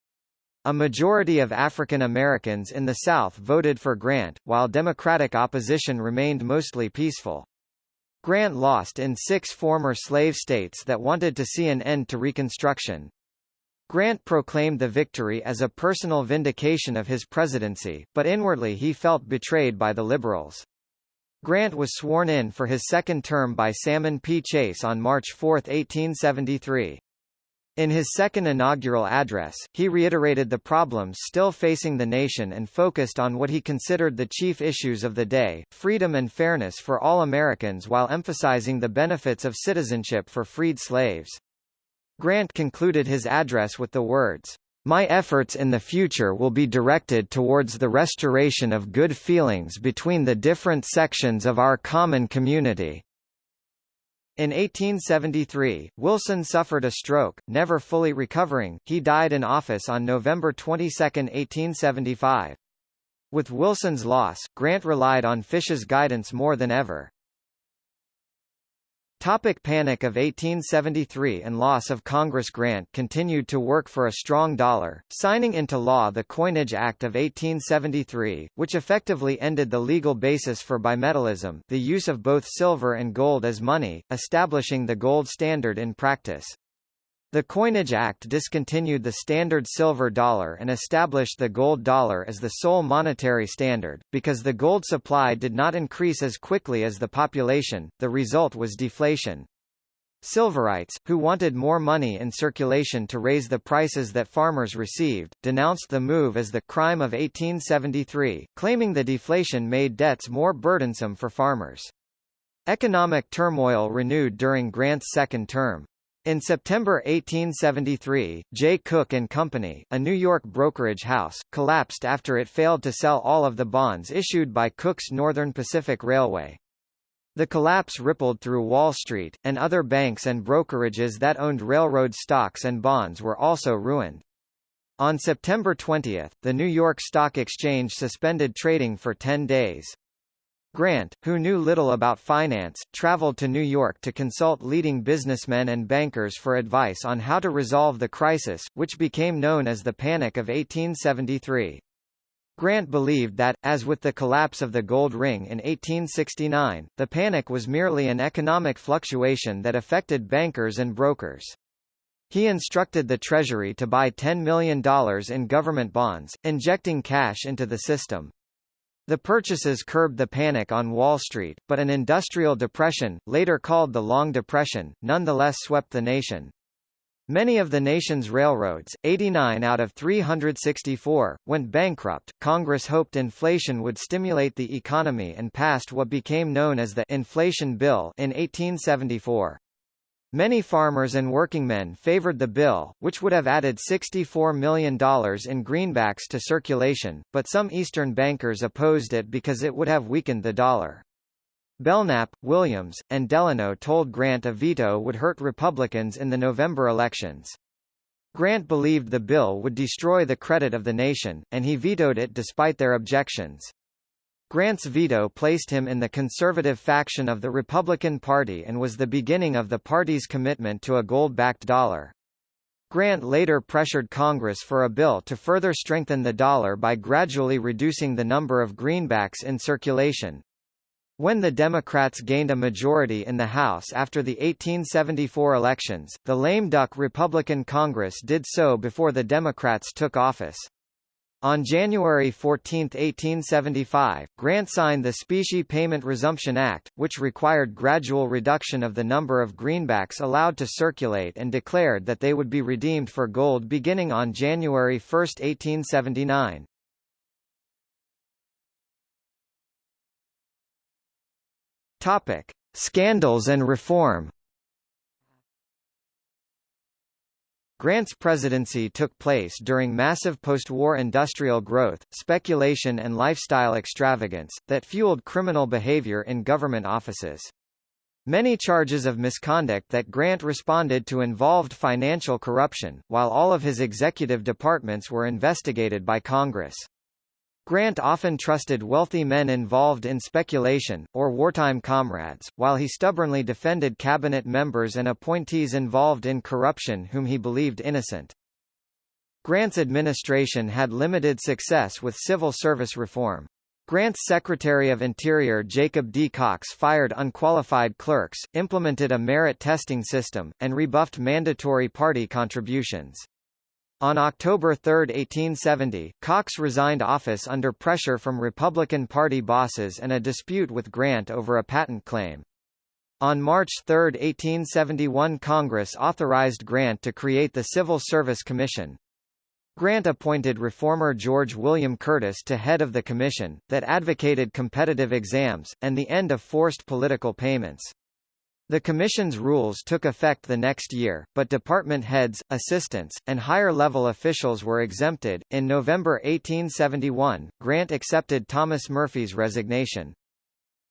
A majority of African Americans in the South voted for Grant, while Democratic opposition remained mostly peaceful. Grant lost in six former slave states that wanted to see an end to Reconstruction. Grant proclaimed the victory as a personal vindication of his presidency, but inwardly he felt betrayed by the Liberals. Grant was sworn in for his second term by Salmon P. Chase on March 4, 1873. In his second inaugural address, he reiterated the problems still facing the nation and focused on what he considered the chief issues of the day, freedom and fairness for all Americans while emphasizing the benefits of citizenship for freed slaves. Grant concluded his address with the words, "My efforts in the future will be directed towards the restoration of good feelings between the different sections of our common community." In 1873, Wilson suffered a stroke, never fully recovering, he died in office on November 22, 1875. With Wilson's loss, Grant relied on Fish's guidance more than ever. Topic Panic of 1873 and loss of Congress Grant continued to work for a strong dollar, signing into law the Coinage Act of 1873, which effectively ended the legal basis for bimetallism the use of both silver and gold as money, establishing the gold standard in practice. The Coinage Act discontinued the standard silver dollar and established the gold dollar as the sole monetary standard. Because the gold supply did not increase as quickly as the population, the result was deflation. Silverites, who wanted more money in circulation to raise the prices that farmers received, denounced the move as the crime of 1873, claiming the deflation made debts more burdensome for farmers. Economic turmoil renewed during Grant's second term. In September 1873, Jay Cooke and Company, a New York brokerage house, collapsed after it failed to sell all of the bonds issued by Cooke's Northern Pacific Railway. The collapse rippled through Wall Street, and other banks and brokerages that owned railroad stocks and bonds were also ruined. On September 20, the New York Stock Exchange suspended trading for 10 days. Grant, who knew little about finance, traveled to New York to consult leading businessmen and bankers for advice on how to resolve the crisis, which became known as the Panic of 1873. Grant believed that, as with the collapse of the gold ring in 1869, the panic was merely an economic fluctuation that affected bankers and brokers. He instructed the Treasury to buy $10 million in government bonds, injecting cash into the system. The purchases curbed the panic on Wall Street, but an industrial depression, later called the Long Depression, nonetheless swept the nation. Many of the nation's railroads, 89 out of 364, went bankrupt. Congress hoped inflation would stimulate the economy and passed what became known as the Inflation Bill in 1874. Many farmers and workingmen favored the bill, which would have added $64 million in greenbacks to circulation, but some Eastern bankers opposed it because it would have weakened the dollar. Belknap, Williams, and Delano told Grant a veto would hurt Republicans in the November elections. Grant believed the bill would destroy the credit of the nation, and he vetoed it despite their objections. Grant's veto placed him in the conservative faction of the Republican Party and was the beginning of the party's commitment to a gold-backed dollar. Grant later pressured Congress for a bill to further strengthen the dollar by gradually reducing the number of greenbacks in circulation. When the Democrats gained a majority in the House after the 1874 elections, the lame duck Republican Congress did so before the Democrats took office. On January 14, 1875, Grant signed the Specie Payment Resumption Act, which required gradual reduction of the number of greenbacks allowed to circulate and declared that they would be redeemed for gold beginning on January 1, 1879. Topic: Scandals and reform. Grant's presidency took place during massive post-war industrial growth, speculation and lifestyle extravagance, that fueled criminal behavior in government offices. Many charges of misconduct that Grant responded to involved financial corruption, while all of his executive departments were investigated by Congress. Grant often trusted wealthy men involved in speculation, or wartime comrades, while he stubbornly defended cabinet members and appointees involved in corruption whom he believed innocent. Grant's administration had limited success with civil service reform. Grant's Secretary of Interior Jacob D. Cox fired unqualified clerks, implemented a merit testing system, and rebuffed mandatory party contributions. On October 3, 1870, Cox resigned office under pressure from Republican Party bosses and a dispute with Grant over a patent claim. On March 3, 1871 Congress authorized Grant to create the Civil Service Commission. Grant appointed reformer George William Curtis to head of the commission, that advocated competitive exams, and the end of forced political payments. The Commission's rules took effect the next year, but department heads, assistants, and higher-level officials were exempted. In November 1871, Grant accepted Thomas Murphy's resignation.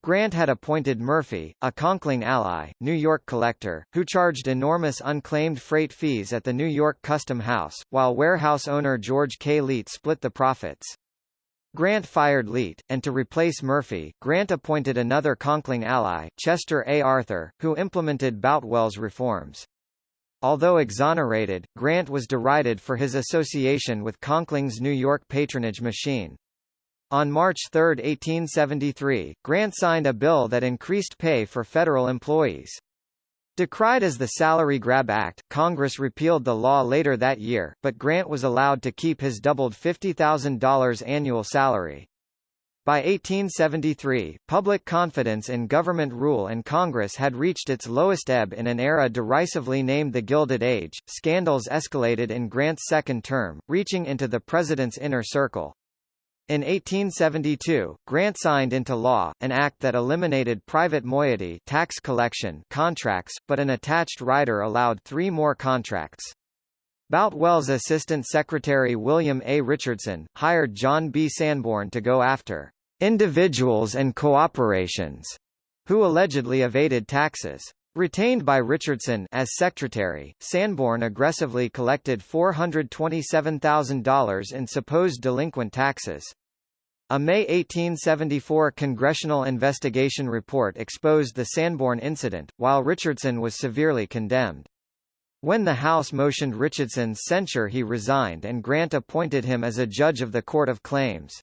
Grant had appointed Murphy, a Conkling ally, New York collector, who charged enormous unclaimed freight fees at the New York Custom House, while warehouse owner George K. Leet split the profits. Grant fired Leet, and to replace Murphy, Grant appointed another Conkling ally, Chester A. Arthur, who implemented Boutwell's reforms. Although exonerated, Grant was derided for his association with Conkling's New York patronage machine. On March 3, 1873, Grant signed a bill that increased pay for federal employees. Decried as the Salary Grab Act, Congress repealed the law later that year, but Grant was allowed to keep his doubled $50,000 annual salary. By 1873, public confidence in government rule and Congress had reached its lowest ebb in an era derisively named the Gilded Age. Scandals escalated in Grant's second term, reaching into the president's inner circle. In 1872, Grant signed into law, an act that eliminated private moiety tax collection contracts, but an attached rider allowed three more contracts. Boutwell's Assistant Secretary William A. Richardson, hired John B. Sanborn to go after individuals and cooperations who allegedly evaded taxes. Retained by Richardson as secretary, Sanborn aggressively collected $427,000 in supposed delinquent taxes. A May 1874 congressional investigation report exposed the Sanborn incident, while Richardson was severely condemned. When the House motioned Richardson's censure he resigned and Grant appointed him as a judge of the Court of Claims.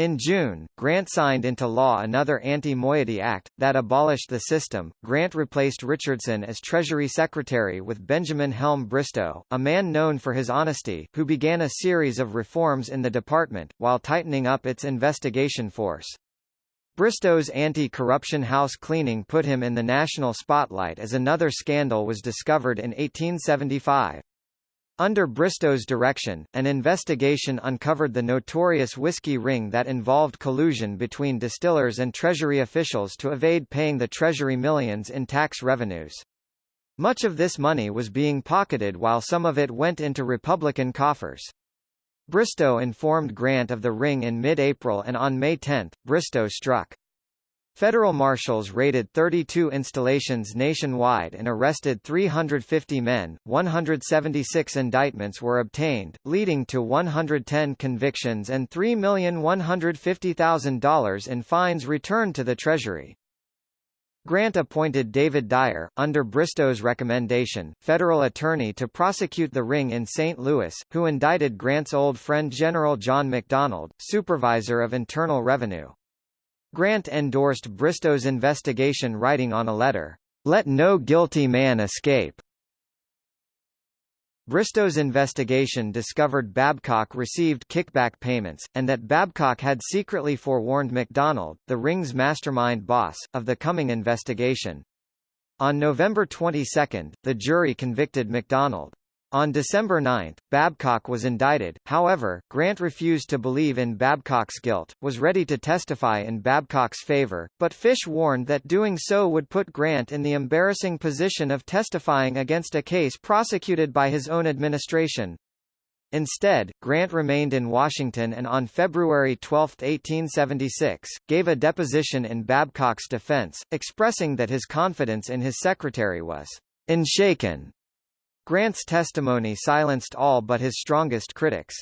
In June, Grant signed into law another Anti-Moiety Act, that abolished the system. Grant replaced Richardson as Treasury Secretary with Benjamin Helm Bristow, a man known for his honesty, who began a series of reforms in the department, while tightening up its investigation force. Bristow's anti-corruption house cleaning put him in the national spotlight as another scandal was discovered in 1875. Under Bristow's direction, an investigation uncovered the notorious whiskey ring that involved collusion between distillers and Treasury officials to evade paying the Treasury millions in tax revenues. Much of this money was being pocketed while some of it went into Republican coffers. Bristow informed Grant of the ring in mid-April and on May 10, Bristow struck. Federal marshals raided 32 installations nationwide and arrested 350 men. 176 indictments were obtained, leading to 110 convictions and $3,150,000 in fines returned to the Treasury. Grant appointed David Dyer, under Bristow's recommendation, federal attorney to prosecute the ring in St. Louis, who indicted Grant's old friend General John McDonald, supervisor of Internal Revenue. Grant endorsed Bristow's investigation writing on a letter, "...let no guilty man escape." Bristow's investigation discovered Babcock received kickback payments, and that Babcock had secretly forewarned McDonald, the ring's mastermind boss, of the coming investigation. On November 22, the jury convicted McDonald. On December 9, Babcock was indicted, however, Grant refused to believe in Babcock's guilt, was ready to testify in Babcock's favor, but Fish warned that doing so would put Grant in the embarrassing position of testifying against a case prosecuted by his own administration. Instead, Grant remained in Washington and on February 12, 1876, gave a deposition in Babcock's defense, expressing that his confidence in his secretary was unshaken Grant's testimony silenced all but his strongest critics.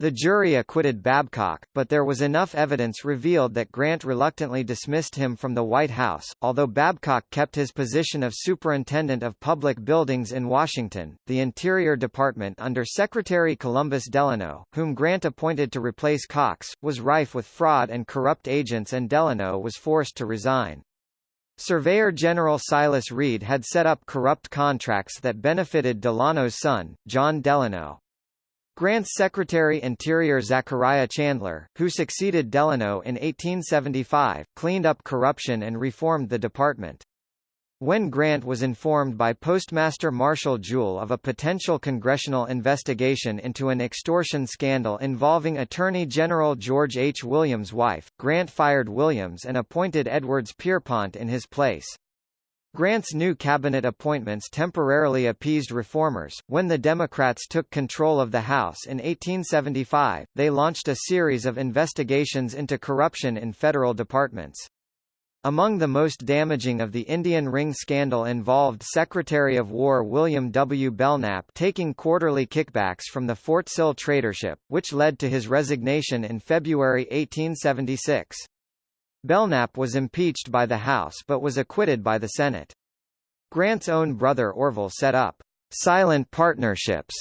The jury acquitted Babcock, but there was enough evidence revealed that Grant reluctantly dismissed him from the White House. Although Babcock kept his position of Superintendent of Public Buildings in Washington, the Interior Department under Secretary Columbus Delano, whom Grant appointed to replace Cox, was rife with fraud and corrupt agents and Delano was forced to resign. Surveyor General Silas Reed had set up corrupt contracts that benefited Delano's son, John Delano. Grant's Secretary Interior Zachariah Chandler, who succeeded Delano in 1875, cleaned up corruption and reformed the department. When Grant was informed by Postmaster Marshall Jewell of a potential congressional investigation into an extortion scandal involving Attorney General George H. Williams' wife, Grant fired Williams and appointed Edwards Pierrepont in his place. Grant's new cabinet appointments temporarily appeased reformers. When the Democrats took control of the House in 1875, they launched a series of investigations into corruption in federal departments. Among the most damaging of the Indian ring scandal involved Secretary of War William W. Belknap taking quarterly kickbacks from the Fort Sill tradership, which led to his resignation in February 1876. Belknap was impeached by the House but was acquitted by the Senate. Grant's own brother Orville set up silent partnerships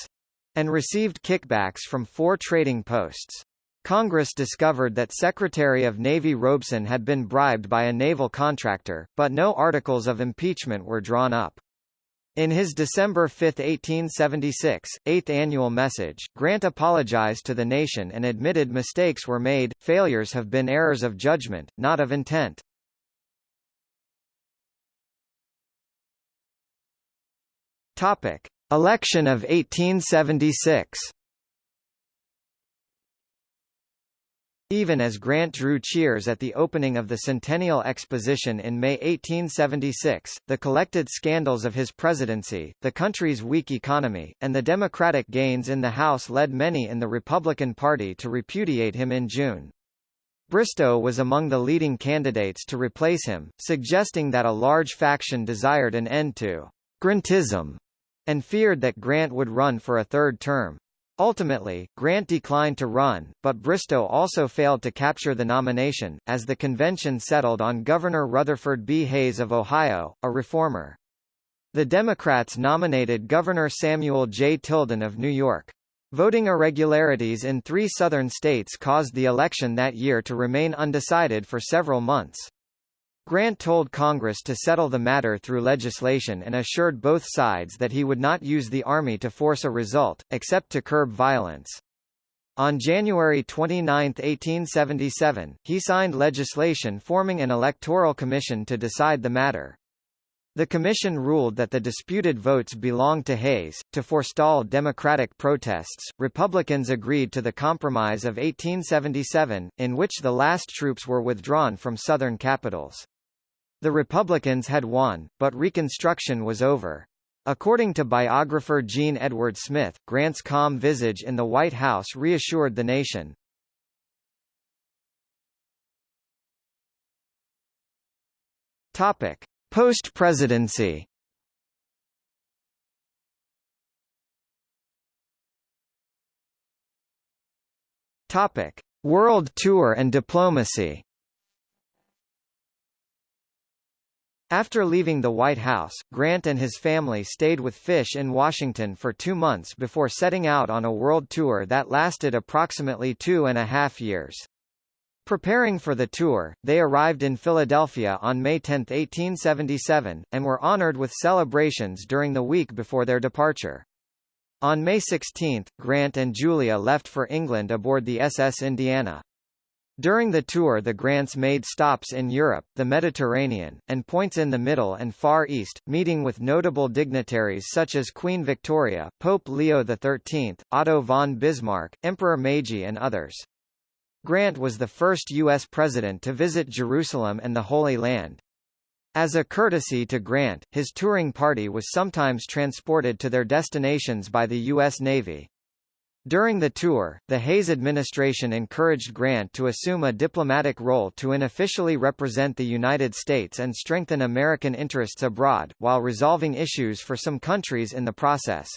and received kickbacks from four trading posts. Congress discovered that Secretary of Navy Robeson had been bribed by a naval contractor, but no articles of impeachment were drawn up. In his December 5, 1876, eighth annual message, Grant apologized to the nation and admitted mistakes were made, failures have been errors of judgment, not of intent. Topic. Election of 1876 Even as Grant drew cheers at the opening of the Centennial Exposition in May 1876, the collected scandals of his presidency, the country's weak economy, and the Democratic gains in the House led many in the Republican Party to repudiate him in June. Bristow was among the leading candidates to replace him, suggesting that a large faction desired an end to Grantism and feared that Grant would run for a third term. Ultimately, Grant declined to run, but Bristow also failed to capture the nomination, as the convention settled on Governor Rutherford B. Hayes of Ohio, a reformer. The Democrats nominated Governor Samuel J. Tilden of New York. Voting irregularities in three southern states caused the election that year to remain undecided for several months. Grant told Congress to settle the matter through legislation and assured both sides that he would not use the Army to force a result, except to curb violence. On January 29, 1877, he signed legislation forming an electoral commission to decide the matter. The commission ruled that the disputed votes belonged to Hayes. To forestall Democratic protests, Republicans agreed to the Compromise of 1877, in which the last troops were withdrawn from southern capitals. The Republicans had won, but Reconstruction was over. According to biographer Jean Edward Smith, Grant's calm visage in the White House reassured the nation. Topic: Post-presidency. Topic: World tour and diplomacy. After leaving the White House, Grant and his family stayed with Fish in Washington for two months before setting out on a world tour that lasted approximately two and a half years. Preparing for the tour, they arrived in Philadelphia on May 10, 1877, and were honored with celebrations during the week before their departure. On May 16, Grant and Julia left for England aboard the SS Indiana. During the tour the Grants made stops in Europe, the Mediterranean, and points in the Middle and Far East, meeting with notable dignitaries such as Queen Victoria, Pope Leo XIII, Otto von Bismarck, Emperor Meiji and others. Grant was the first U.S. president to visit Jerusalem and the Holy Land. As a courtesy to Grant, his touring party was sometimes transported to their destinations by the U.S. Navy. During the tour, the Hayes administration encouraged Grant to assume a diplomatic role to unofficially represent the United States and strengthen American interests abroad, while resolving issues for some countries in the process.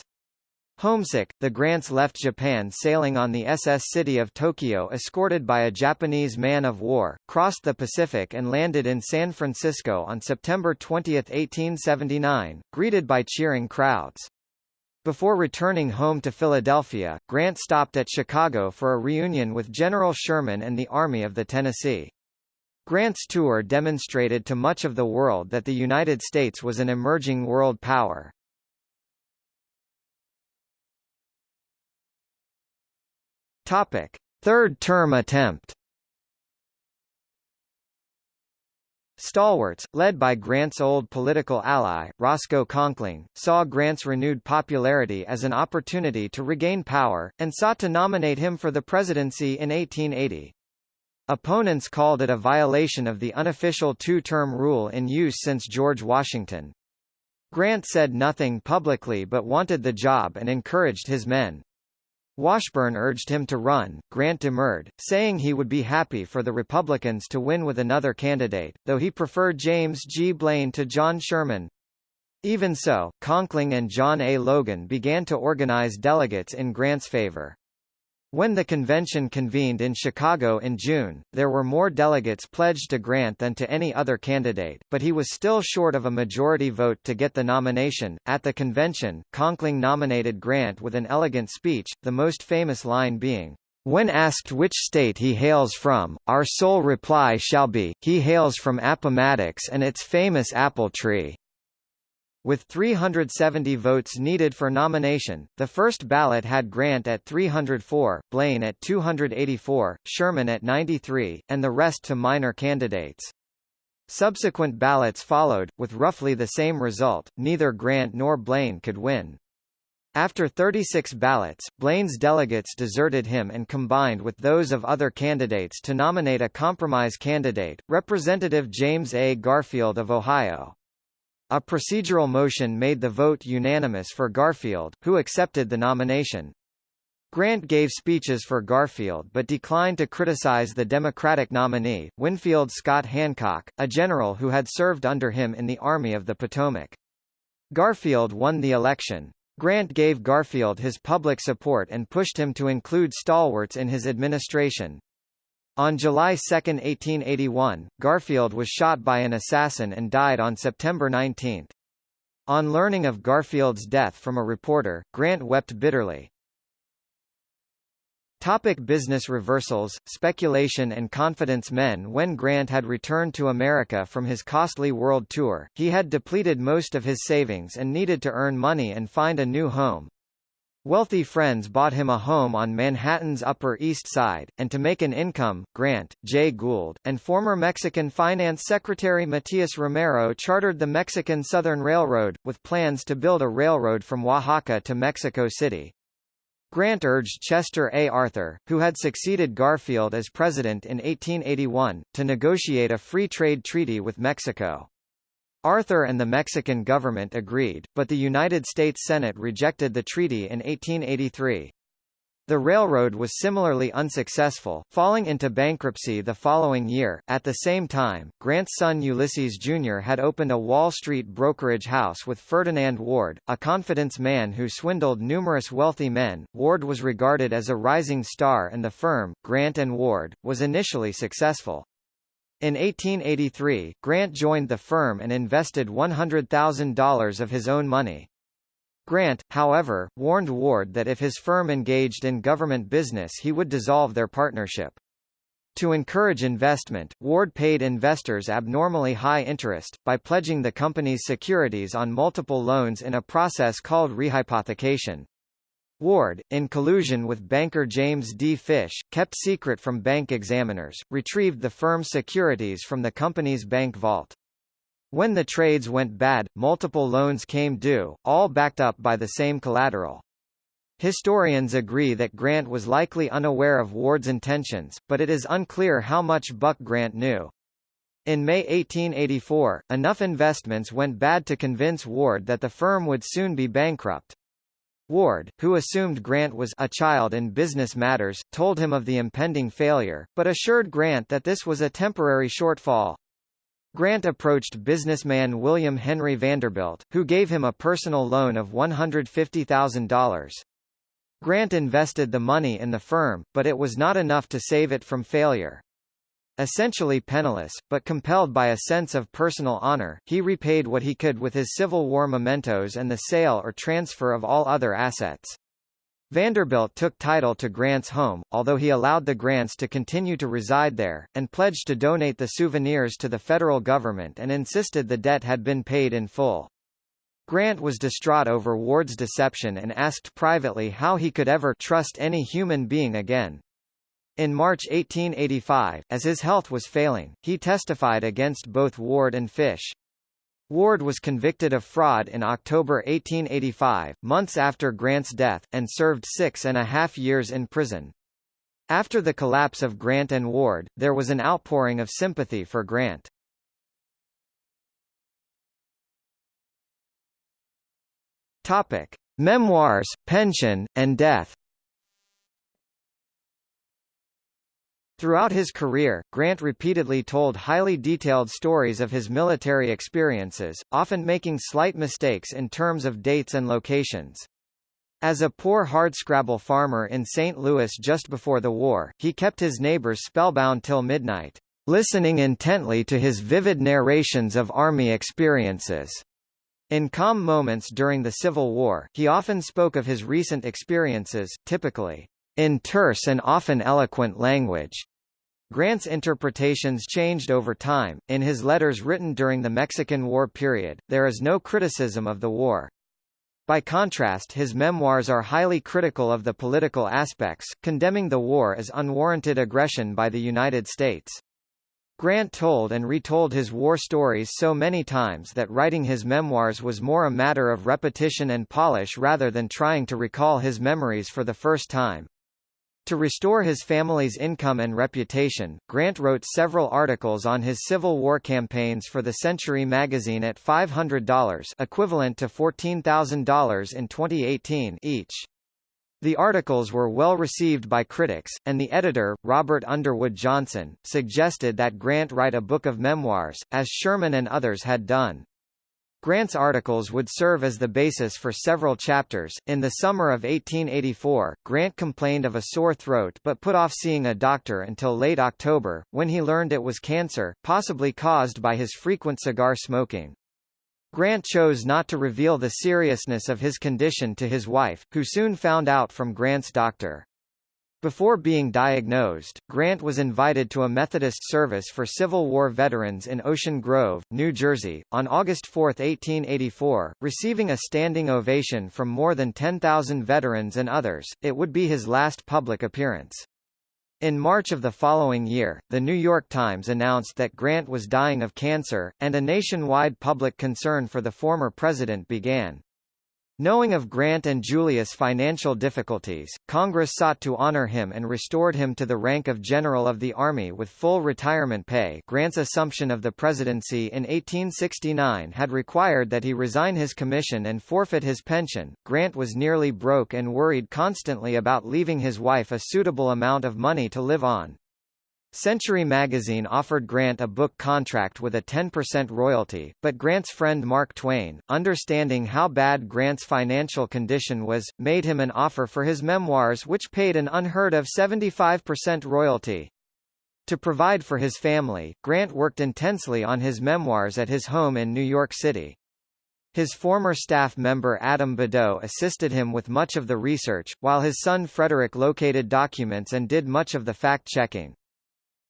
Homesick, the Grants left Japan sailing on the SS City of Tokyo escorted by a Japanese man-of-war, crossed the Pacific and landed in San Francisco on September 20, 1879, greeted by cheering crowds. Before returning home to Philadelphia, Grant stopped at Chicago for a reunion with General Sherman and the Army of the Tennessee. Grant's tour demonstrated to much of the world that the United States was an emerging world power. Topic: Third term attempt. Stalwarts, led by Grant's old political ally, Roscoe Conkling, saw Grant's renewed popularity as an opportunity to regain power, and sought to nominate him for the presidency in 1880. Opponents called it a violation of the unofficial two-term rule in use since George Washington. Grant said nothing publicly but wanted the job and encouraged his men. Washburne urged him to run, Grant demurred, saying he would be happy for the Republicans to win with another candidate, though he preferred James G. Blaine to John Sherman. Even so, Conkling and John A. Logan began to organize delegates in Grant's favor. When the convention convened in Chicago in June, there were more delegates pledged to Grant than to any other candidate, but he was still short of a majority vote to get the nomination. At the convention, Conkling nominated Grant with an elegant speech, the most famous line being, when asked which state he hails from, our sole reply shall be, he hails from Appomattox and its famous apple tree. With 370 votes needed for nomination, the first ballot had Grant at 304, Blaine at 284, Sherman at 93, and the rest to minor candidates. Subsequent ballots followed, with roughly the same result, neither Grant nor Blaine could win. After 36 ballots, Blaine's delegates deserted him and combined with those of other candidates to nominate a compromise candidate, Representative James A. Garfield of Ohio. A procedural motion made the vote unanimous for Garfield, who accepted the nomination. Grant gave speeches for Garfield but declined to criticize the Democratic nominee, Winfield Scott Hancock, a general who had served under him in the Army of the Potomac. Garfield won the election. Grant gave Garfield his public support and pushed him to include stalwarts in his administration. On July 2, 1881, Garfield was shot by an assassin and died on September 19. On learning of Garfield's death from a reporter, Grant wept bitterly. Topic business reversals, speculation and confidence Men When Grant had returned to America from his costly world tour, he had depleted most of his savings and needed to earn money and find a new home. Wealthy friends bought him a home on Manhattan's Upper East Side, and to make an income, Grant, Jay Gould, and former Mexican Finance Secretary Matias Romero chartered the Mexican Southern Railroad, with plans to build a railroad from Oaxaca to Mexico City. Grant urged Chester A. Arthur, who had succeeded Garfield as president in 1881, to negotiate a free trade treaty with Mexico. Arthur and the Mexican government agreed, but the United States Senate rejected the treaty in 1883. The railroad was similarly unsuccessful, falling into bankruptcy the following year. At the same time, Grant's son Ulysses Jr. had opened a Wall Street brokerage house with Ferdinand Ward, a confidence man who swindled numerous wealthy men. Ward was regarded as a rising star and the firm, Grant and Ward, was initially successful. In 1883, Grant joined the firm and invested $100,000 of his own money. Grant, however, warned Ward that if his firm engaged in government business he would dissolve their partnership. To encourage investment, Ward paid investors abnormally high interest, by pledging the company's securities on multiple loans in a process called rehypothecation. Ward, in collusion with banker James D. Fish, kept secret from bank examiners, retrieved the firm's securities from the company's bank vault. When the trades went bad, multiple loans came due, all backed up by the same collateral. Historians agree that Grant was likely unaware of Ward's intentions, but it is unclear how much Buck Grant knew. In May 1884, enough investments went bad to convince Ward that the firm would soon be bankrupt. Ward, who assumed Grant was a child in business matters, told him of the impending failure, but assured Grant that this was a temporary shortfall. Grant approached businessman William Henry Vanderbilt, who gave him a personal loan of $150,000. Grant invested the money in the firm, but it was not enough to save it from failure. Essentially penniless, but compelled by a sense of personal honor, he repaid what he could with his Civil War mementos and the sale or transfer of all other assets. Vanderbilt took title to Grant's home, although he allowed the Grants to continue to reside there, and pledged to donate the souvenirs to the federal government and insisted the debt had been paid in full. Grant was distraught over Ward's deception and asked privately how he could ever trust any human being again. In March 1885, as his health was failing, he testified against both Ward and Fish. Ward was convicted of fraud in October 1885, months after Grant's death, and served six and a half years in prison. After the collapse of Grant and Ward, there was an outpouring of sympathy for Grant. Topic: Memoirs, pension, and death. Throughout his career, Grant repeatedly told highly detailed stories of his military experiences, often making slight mistakes in terms of dates and locations. As a poor hardscrabble farmer in St. Louis just before the war, he kept his neighbors spellbound till midnight, listening intently to his vivid narrations of Army experiences. In calm moments during the Civil War, he often spoke of his recent experiences, typically, in terse and often eloquent language. Grant's interpretations changed over time. In his letters written during the Mexican War period, there is no criticism of the war. By contrast his memoirs are highly critical of the political aspects, condemning the war as unwarranted aggression by the United States. Grant told and retold his war stories so many times that writing his memoirs was more a matter of repetition and polish rather than trying to recall his memories for the first time. To restore his family's income and reputation, Grant wrote several articles on his Civil War campaigns for the Century magazine at $500 equivalent to $14,000 in 2018 each. The articles were well received by critics, and the editor, Robert Underwood Johnson, suggested that Grant write a book of memoirs, as Sherman and others had done. Grant's articles would serve as the basis for several chapters. In the summer of 1884, Grant complained of a sore throat but put off seeing a doctor until late October, when he learned it was cancer, possibly caused by his frequent cigar smoking. Grant chose not to reveal the seriousness of his condition to his wife, who soon found out from Grant's doctor. Before being diagnosed, Grant was invited to a Methodist service for Civil War veterans in Ocean Grove, New Jersey, on August 4, 1884, receiving a standing ovation from more than 10,000 veterans and others. It would be his last public appearance. In March of the following year, The New York Times announced that Grant was dying of cancer, and a nationwide public concern for the former president began. Knowing of Grant and Julia's financial difficulties, Congress sought to honor him and restored him to the rank of General of the Army with full retirement pay Grant's assumption of the presidency in 1869 had required that he resign his commission and forfeit his pension. Grant was nearly broke and worried constantly about leaving his wife a suitable amount of money to live on. Century magazine offered Grant a book contract with a 10% royalty, but Grant's friend Mark Twain, understanding how bad Grant's financial condition was, made him an offer for his memoirs which paid an unheard of 75% royalty. To provide for his family, Grant worked intensely on his memoirs at his home in New York City. His former staff member Adam Badeau assisted him with much of the research, while his son Frederick located documents and did much of the fact-checking.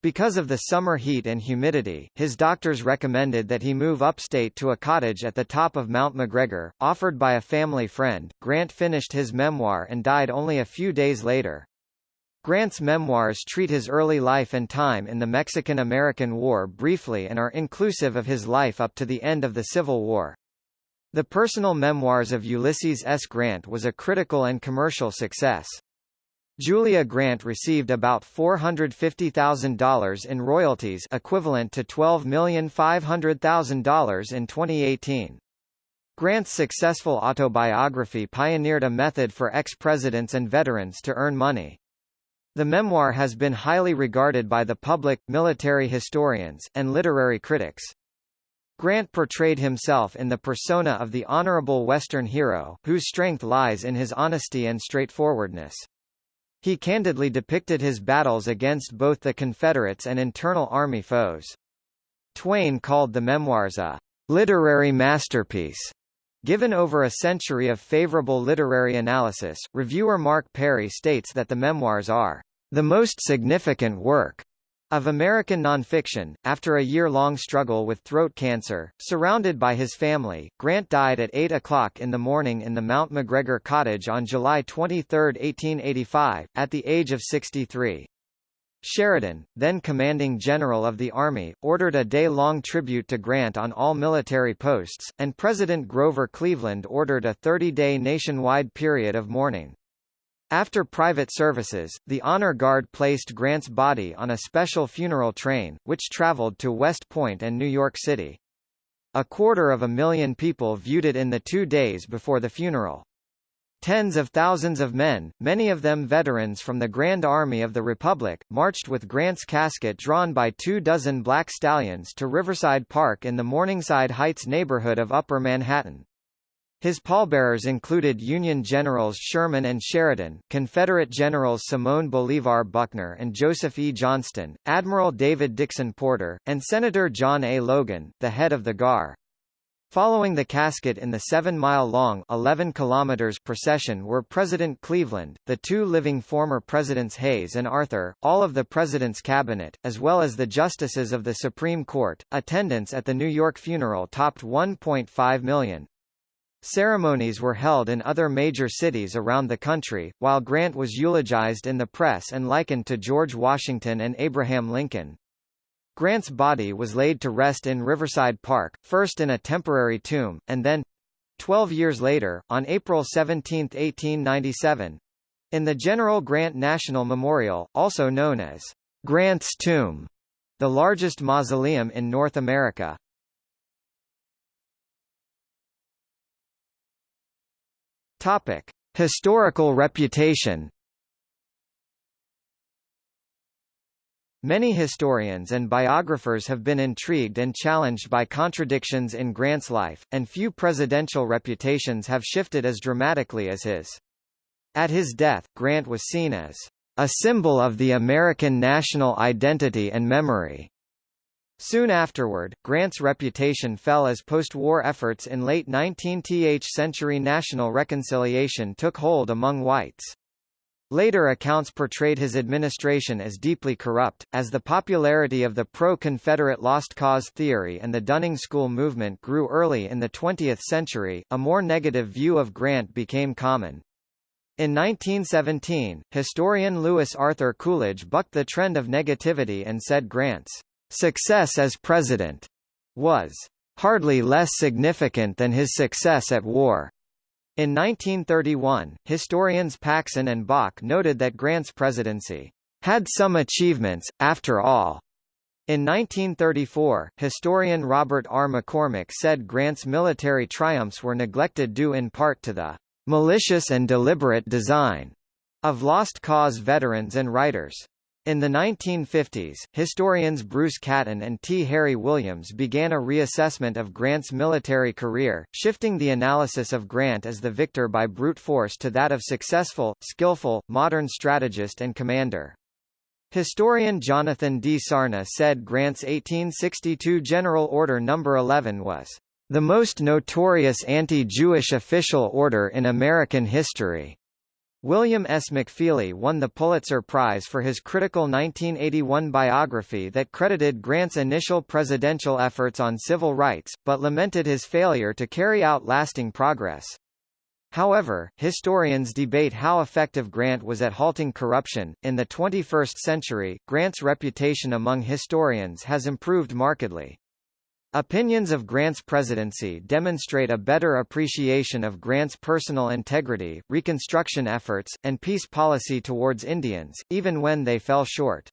Because of the summer heat and humidity, his doctors recommended that he move upstate to a cottage at the top of Mount McGregor, offered by a family friend. Grant finished his memoir and died only a few days later. Grant's memoirs treat his early life and time in the Mexican-American War briefly and are inclusive of his life up to the end of the Civil War. The personal memoirs of Ulysses S. Grant was a critical and commercial success. Julia Grant received about $450,000 in royalties equivalent to $12,500,000 in 2018. Grant's successful autobiography pioneered a method for ex-presidents and veterans to earn money. The memoir has been highly regarded by the public, military historians, and literary critics. Grant portrayed himself in the persona of the honorable Western hero, whose strength lies in his honesty and straightforwardness. He candidly depicted his battles against both the Confederates and internal Army foes. Twain called the memoirs a literary masterpiece. Given over a century of favorable literary analysis, reviewer Mark Perry states that the memoirs are the most significant work of American nonfiction, after a year-long struggle with throat cancer, surrounded by his family, Grant died at 8 o'clock in the morning in the Mount McGregor cottage on July 23, 1885, at the age of 63. Sheridan, then commanding general of the Army, ordered a day-long tribute to Grant on all military posts, and President Grover Cleveland ordered a 30-day nationwide period of mourning. After private services, the Honor Guard placed Grant's body on a special funeral train, which traveled to West Point and New York City. A quarter of a million people viewed it in the two days before the funeral. Tens of thousands of men, many of them veterans from the Grand Army of the Republic, marched with Grant's casket drawn by two dozen black stallions to Riverside Park in the Morningside Heights neighborhood of Upper Manhattan. His pallbearers included Union Generals Sherman and Sheridan, Confederate Generals Simon Bolivar Buckner and Joseph E. Johnston, Admiral David Dixon Porter, and Senator John A. Logan, the head of the GAR. Following the casket in the 7-mile-long 11 kilometers procession were President Cleveland, the two living former Presidents Hayes and Arthur, all of the President's cabinet, as well as the justices of the Supreme Court. Attendance at the New York funeral topped 1.5 million. Ceremonies were held in other major cities around the country, while Grant was eulogized in the press and likened to George Washington and Abraham Lincoln. Grant's body was laid to rest in Riverside Park, first in a temporary tomb, and then, 12 years later, on April 17, 1897, in the General Grant National Memorial, also known as Grant's Tomb, the largest mausoleum in North America. Topic: Historical reputation Many historians and biographers have been intrigued and challenged by contradictions in Grant's life, and few presidential reputations have shifted as dramatically as his. At his death, Grant was seen as a symbol of the American national identity and memory. Soon afterward, Grant's reputation fell as post-war efforts in late 19th century national reconciliation took hold among whites. Later accounts portrayed his administration as deeply corrupt, as the popularity of the pro-Confederate lost cause theory and the Dunning School movement grew early in the 20th century, a more negative view of Grant became common. In 1917, historian Louis Arthur Coolidge bucked the trend of negativity and said Grant's success as president was hardly less significant than his success at war. In 1931, historians Paxson and Bach noted that Grant's presidency had some achievements, after all. In 1934, historian Robert R. McCormick said Grant's military triumphs were neglected due in part to the malicious and deliberate design of Lost Cause veterans and writers. In the 1950s, historians Bruce Catton and T. Harry Williams began a reassessment of Grant's military career, shifting the analysis of Grant as the victor by brute force to that of successful, skillful, modern strategist and commander. Historian Jonathan D. Sarna said Grant's 1862 General Order No. 11 was the most notorious anti-Jewish official order in American history. William S. McFeely won the Pulitzer Prize for his critical 1981 biography that credited Grant's initial presidential efforts on civil rights, but lamented his failure to carry out lasting progress. However, historians debate how effective Grant was at halting corruption. In the 21st century, Grant's reputation among historians has improved markedly. Opinions of Grant's presidency demonstrate a better appreciation of Grant's personal integrity, Reconstruction efforts, and peace policy towards Indians, even when they fell short.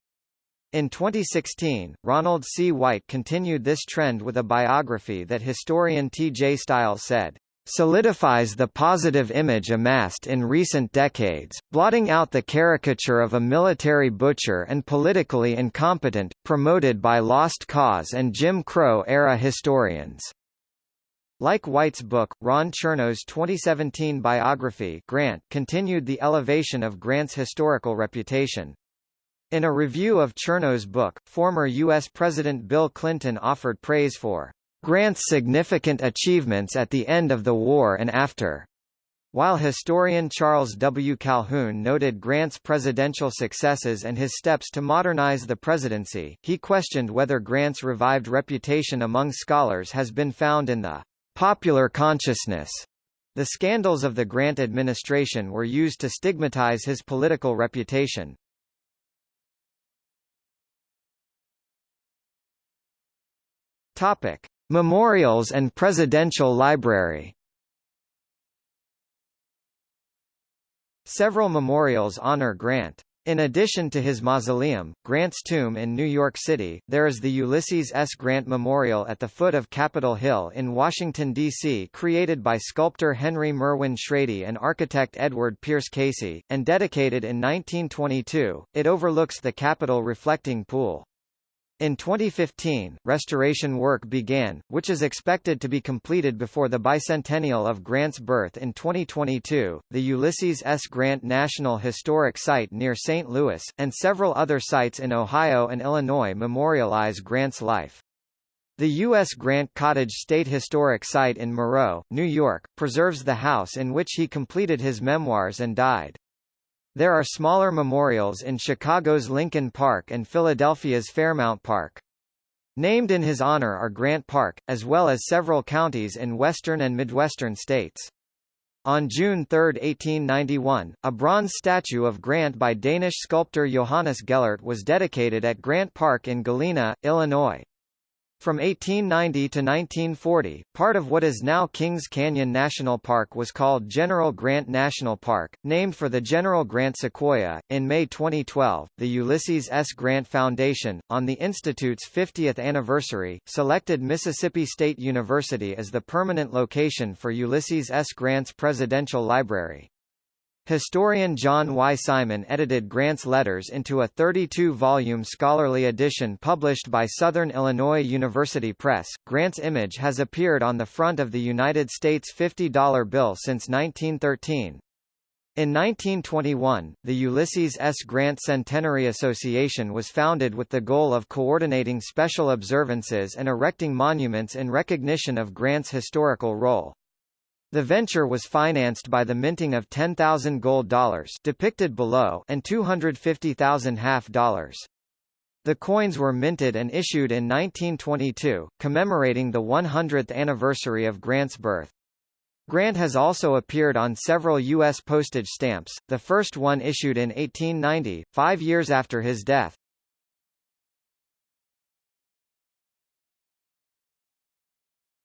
In 2016, Ronald C. White continued this trend with a biography that historian T. J. Stiles said, solidifies the positive image amassed in recent decades, blotting out the caricature of a military butcher and politically incompetent, promoted by Lost Cause and Jim Crow-era historians. Like White's book, Ron Chernow's 2017 biography Grant continued the elevation of Grant's historical reputation. In a review of Chernow's book, former U.S. President Bill Clinton offered praise for Grant's significant achievements at the end of the war and after. While historian Charles W. Calhoun noted Grant's presidential successes and his steps to modernize the presidency, he questioned whether Grant's revived reputation among scholars has been found in the popular consciousness. The scandals of the Grant administration were used to stigmatize his political reputation. Topic: Memorials and Presidential Library Several memorials honor Grant. In addition to his mausoleum, Grant's tomb in New York City, there is the Ulysses S. Grant Memorial at the foot of Capitol Hill in Washington, D.C. created by sculptor Henry Merwin Shrady and architect Edward Pierce Casey, and dedicated in 1922. It overlooks the Capitol reflecting pool. In 2015, restoration work began, which is expected to be completed before the bicentennial of Grant's birth in 2022. The Ulysses S. Grant National Historic Site near St. Louis, and several other sites in Ohio and Illinois memorialize Grant's life. The U.S. Grant Cottage State Historic Site in Moreau, New York, preserves the house in which he completed his memoirs and died. There are smaller memorials in Chicago's Lincoln Park and Philadelphia's Fairmount Park. Named in his honor are Grant Park, as well as several counties in western and midwestern states. On June 3, 1891, a bronze statue of Grant by Danish sculptor Johannes Gellert was dedicated at Grant Park in Galena, Illinois. From 1890 to 1940, part of what is now Kings Canyon National Park was called General Grant National Park, named for the General Grant sequoia. In May 2012, the Ulysses S. Grant Foundation, on the Institute's 50th anniversary, selected Mississippi State University as the permanent location for Ulysses S. Grant's Presidential Library. Historian John Y. Simon edited Grant's letters into a 32-volume scholarly edition published by Southern Illinois University Press. Grant's image has appeared on the front of the United States $50 bill since 1913. In 1921, the Ulysses S. Grant Centenary Association was founded with the goal of coordinating special observances and erecting monuments in recognition of Grant's historical role. The venture was financed by the minting of 10,000 gold dollars depicted below and 250,000 half dollars. The coins were minted and issued in 1922, commemorating the 100th anniversary of Grant's birth. Grant has also appeared on several U.S. postage stamps, the first one issued in 1890, five years after his death.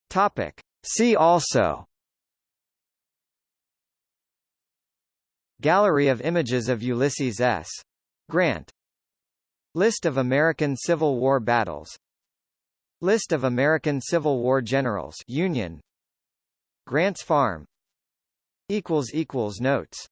Topic. See also Gallery of images of Ulysses S. Grant. List of American Civil War battles. List of American Civil War generals Union. Grant's Farm. Notes